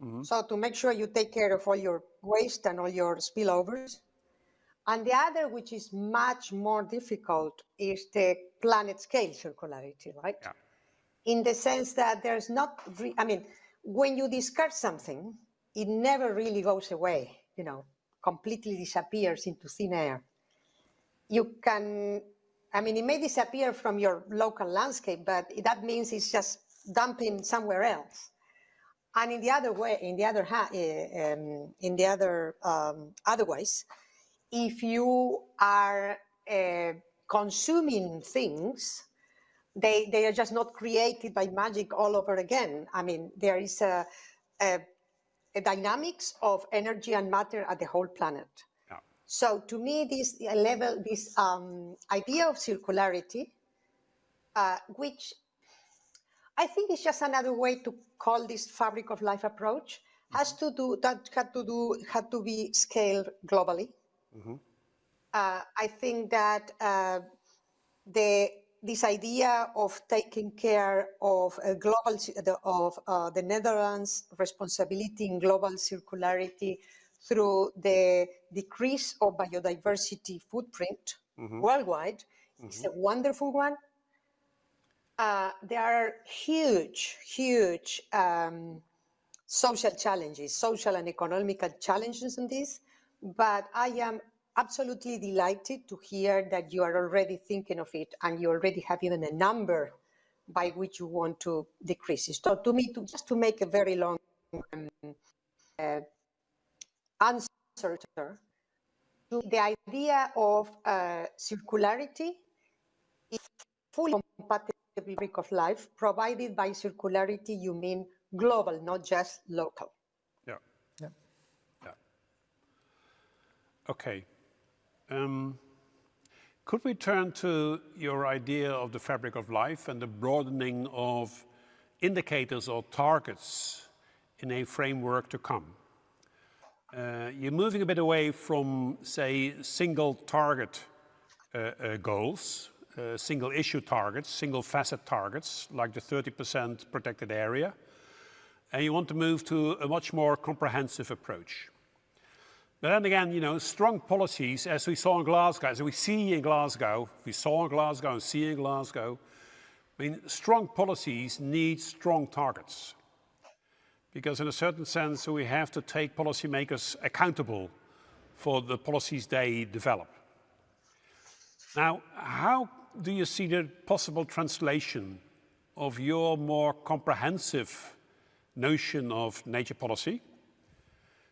mm -hmm. so to make sure you take care of all your waste and all your spillovers. And the other, which is much more difficult, is the planet scale circularity, right? Yeah. In the sense that there's not, I mean, when you discard something, it never really goes away, you know, completely disappears into thin air. you can, I mean, it may disappear from your local landscape, but that means it's just dumping somewhere else. And in the other way, in the other um, in the other um, otherwise, if you are uh, consuming things, they they are just not created by magic all over again. I mean, there is a, a, a dynamics of energy and matter at the whole planet. So to me, this level, this um, idea of circularity, uh, which I think is just another way to call this fabric of life approach, has to do that had to do had to be scaled globally. Uh, I think that uh, the this idea of taking care of a global of uh, the Netherlands' responsibility in global circularity through the decrease of biodiversity footprint worldwide is a wonderful one. Uh, there are huge, huge um, social challenges, social and economical challenges in this, but I am absolutely delighted to hear that you are already thinking of it and you already have even a number by which you want to decrease it. So to me, to, just to make a very long um, uh, answer, to the idea of uh, circularity is fully compatible with the fabric of life, provided by circularity you mean global, not just local. Yeah. Yeah. Yeah. Okay. Um, could we turn to your idea of the fabric of life and the broadening of indicators or targets in a framework to come? Uh, you're moving a bit away from, say, single target uh, uh, goals, single issue targets, single facet targets, like the 30% protected area, and you want to move to a much more comprehensive approach. But then again, you know, strong policies, as we saw in Glasgow, as we see in Glasgow, we saw in Glasgow and see in Glasgow, I mean, strong policies need strong targets. Because in a certain sense, we have to take policymakers accountable for the policies they develop. Now, how do you see the possible translation of your more comprehensive notion of nature policy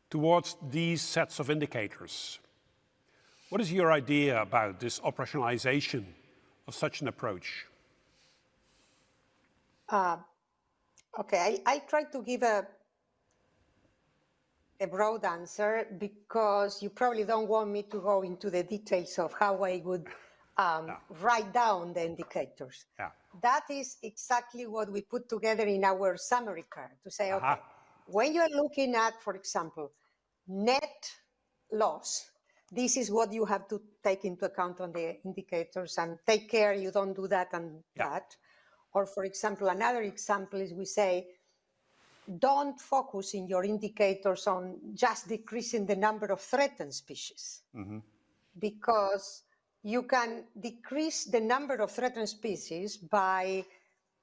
towards these sets of indicators? What is your idea about this operationalization of such an approach? Uh, Okay, I, I try to give a a broad answer because you probably don't want me to go into the details of how I would um, write down the indicators. Yeah. That is exactly what we put together in our summary card to say, Aha. okay, when you are looking at, for example, net loss, this is what you have to take into account on the indicators and take care you don't do that and Yeah. that. Or for example, another example is we say, don't focus in your indicators on just decreasing the number of threatened species mm-hmm. because you can decrease the number of threatened species by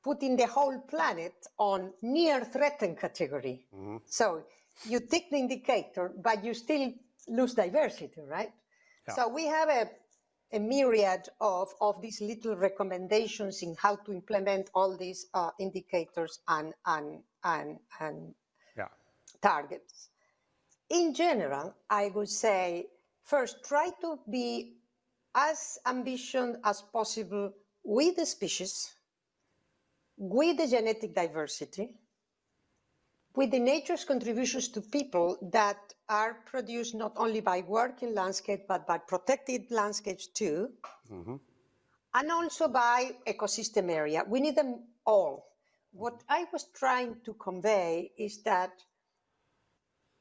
putting the whole planet on near threatened category. Mm-hmm. So you take the indicator, but you still lose diversity, right? So we have a, a myriad of, of these little recommendations in how to implement all these uh, indicators and, and, and, and Yeah. targets. In general, I would say first try to be as ambitious as possible with the species, with the genetic diversity, with the nature's contributions to people that are produced not only by working landscape but by protected landscapes too, and also by ecosystem area. We need them all. What I was trying to convey is that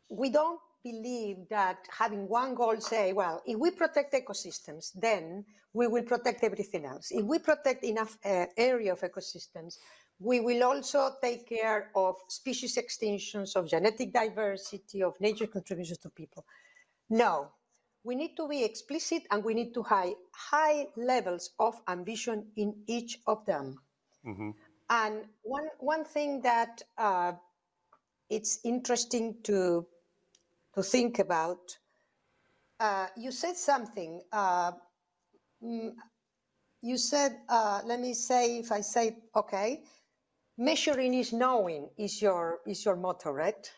we don't believe that having one goal say, well, if we protect ecosystems, then we will protect everything else. If we protect enough uh, area of ecosystems, we will also take care of species extinctions, of genetic diversity, of nature contributions to people. No, we need to be explicit and we need to have high levels of ambition in each of them. And one, one thing that uh, it's interesting to, to think about, uh, you said something uh, you said, uh, let me say, if I say, okay, measuring is knowing is your is your motto, right?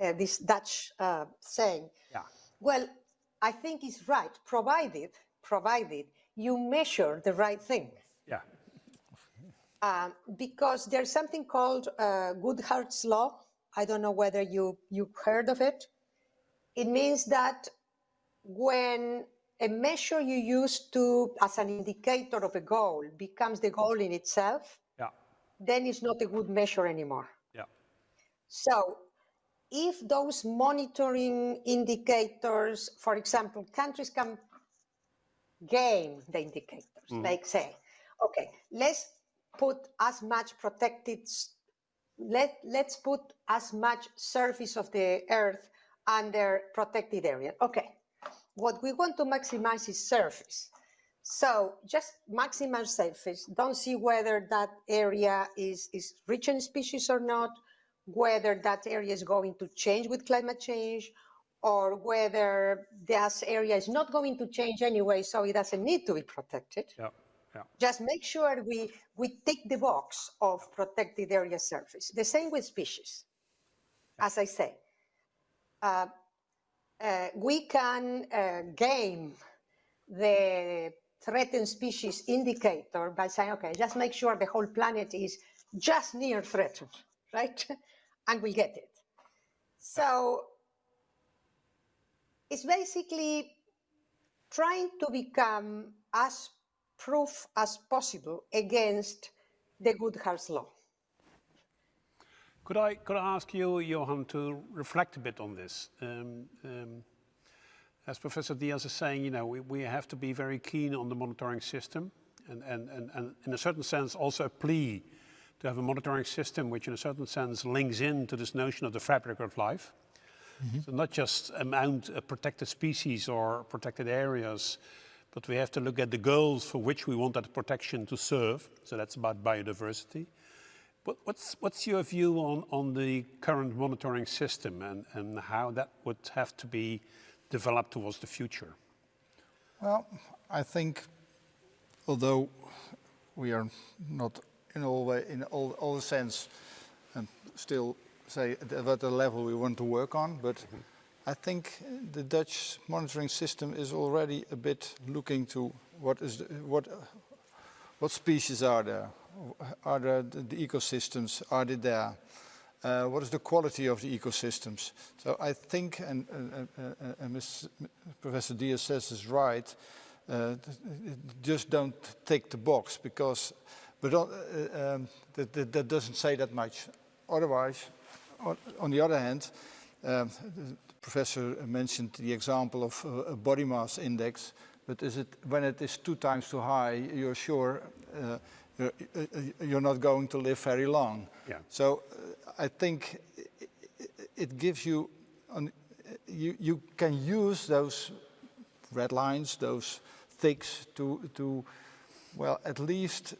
Uh, this Dutch uh, saying. Yeah. Well, I think it's right, provided provided you measure the right thing. Yeah. Um, because there's something called uh, Goodhart's law. I don't know whether you you've heard of it. It means that when a measure you use to as an indicator of a goal becomes the goal in itself. Then it's not a good measure anymore. Yeah. So if those monitoring indicators, for example, countries can game the indicators, mm-hmm. like say, okay, let's put as much protected, let, let's put as much surface of the earth under protected area. Okay, what we want to maximize is surface. So just maximize surface. Don't see whether that area is, is rich in species or not, whether that area is going to change with climate change, or whether that area is not going to change anyway, so it doesn't need to be protected. Yeah. Yeah. Just make sure we, we tick the box of protected area surface. The same with species. As I say, uh, uh, we can uh, game the threatened species indicator by saying, okay, just make sure the whole planet is just near threatened, right? and we get it. So it's basically trying to become as proof as possible against the Goodhart's law. Could I, could I ask you, Johan, to reflect a bit on this? Um, um, as Professor Diaz is saying, you know, we, we have to be very keen on the monitoring system and, and, and, and in a certain sense also a plea to have a monitoring system which in a certain sense links in to this notion of the fabric of life. Mm-hmm. So not just amount of protected species or protected areas, but we have to look at the goals for which we want that protection to serve. So that's about biodiversity. What, what's, what's your view on, on the current monitoring system and, and how that would have to be developed towards the future? Well, I think, although we are not in all way, in all, all the sense, and still say at the- level we want to work on, but mm-hmm. I think the Dutch monitoring system is already a bit looking to what is the, what what species are there? Are there the, the ecosystems? Are they there? Uh, what is the quality of the ecosystems? So I think, and, and. Professor Diaz says is right, uh, just don't tick the box because, but uh, um, that, that, that doesn't say that much. Otherwise, on, the other hand, um, the professor mentioned the example of uh, a body mass index, but is it when it is two times too high, you're sure uh, you're, uh, you're not going to live very long. Yeah. So uh, I think i- i- it gives you, an, you, you can use those red lines, those ticks to, to, well, at least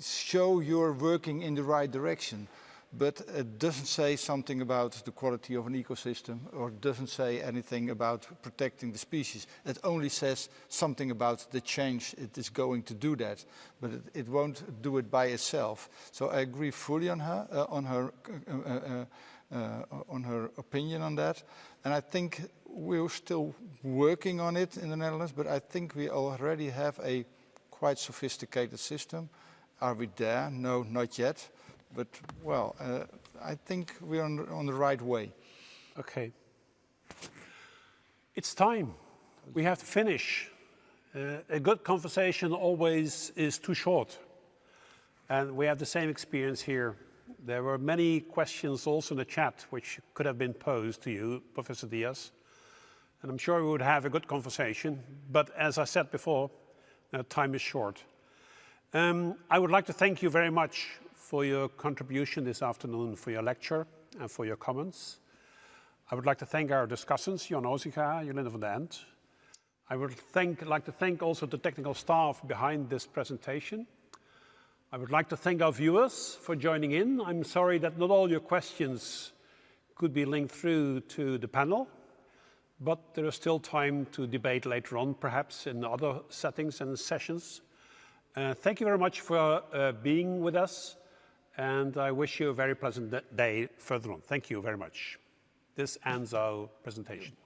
show you're working in the right direction. But it doesn't say something about the quality of an ecosystem or doesn't say anything about protecting the species. It only says something about the change it is going to do that, but it, it won't do it by itself. So I agree fully on her, uh, on her, uh, uh, uh, on her opinion on that. And I think we're still working on it in the Netherlands, but I think we already have a quite sophisticated system. Are we there? No, not yet. But, well, uh, I think we're on, on the right way. Okay. It's time. We have to finish. Uh, a good conversation always is too short. And we have the same experience here. There were many questions also in the chat which could have been posed to you, Professor Diaz. And I'm sure we would have a good conversation. But as I said before, uh, time is short. Um, I would like to thank you very much for your contribution this afternoon, for your lecture and for your comments. I would like to thank our discussants, Jan Ozinga, Jolinde van den End. I would thank, like to thank also the technical staff behind this presentation. I would like to thank our viewers for joining in. I'm sorry that not all your questions could be linked through to the panel, but there is still time to debate later on, perhaps in other settings and sessions. Uh, thank you very much for uh, being with us, and I wish you a very pleasant day further on. Thank you very much. This ends our presentation.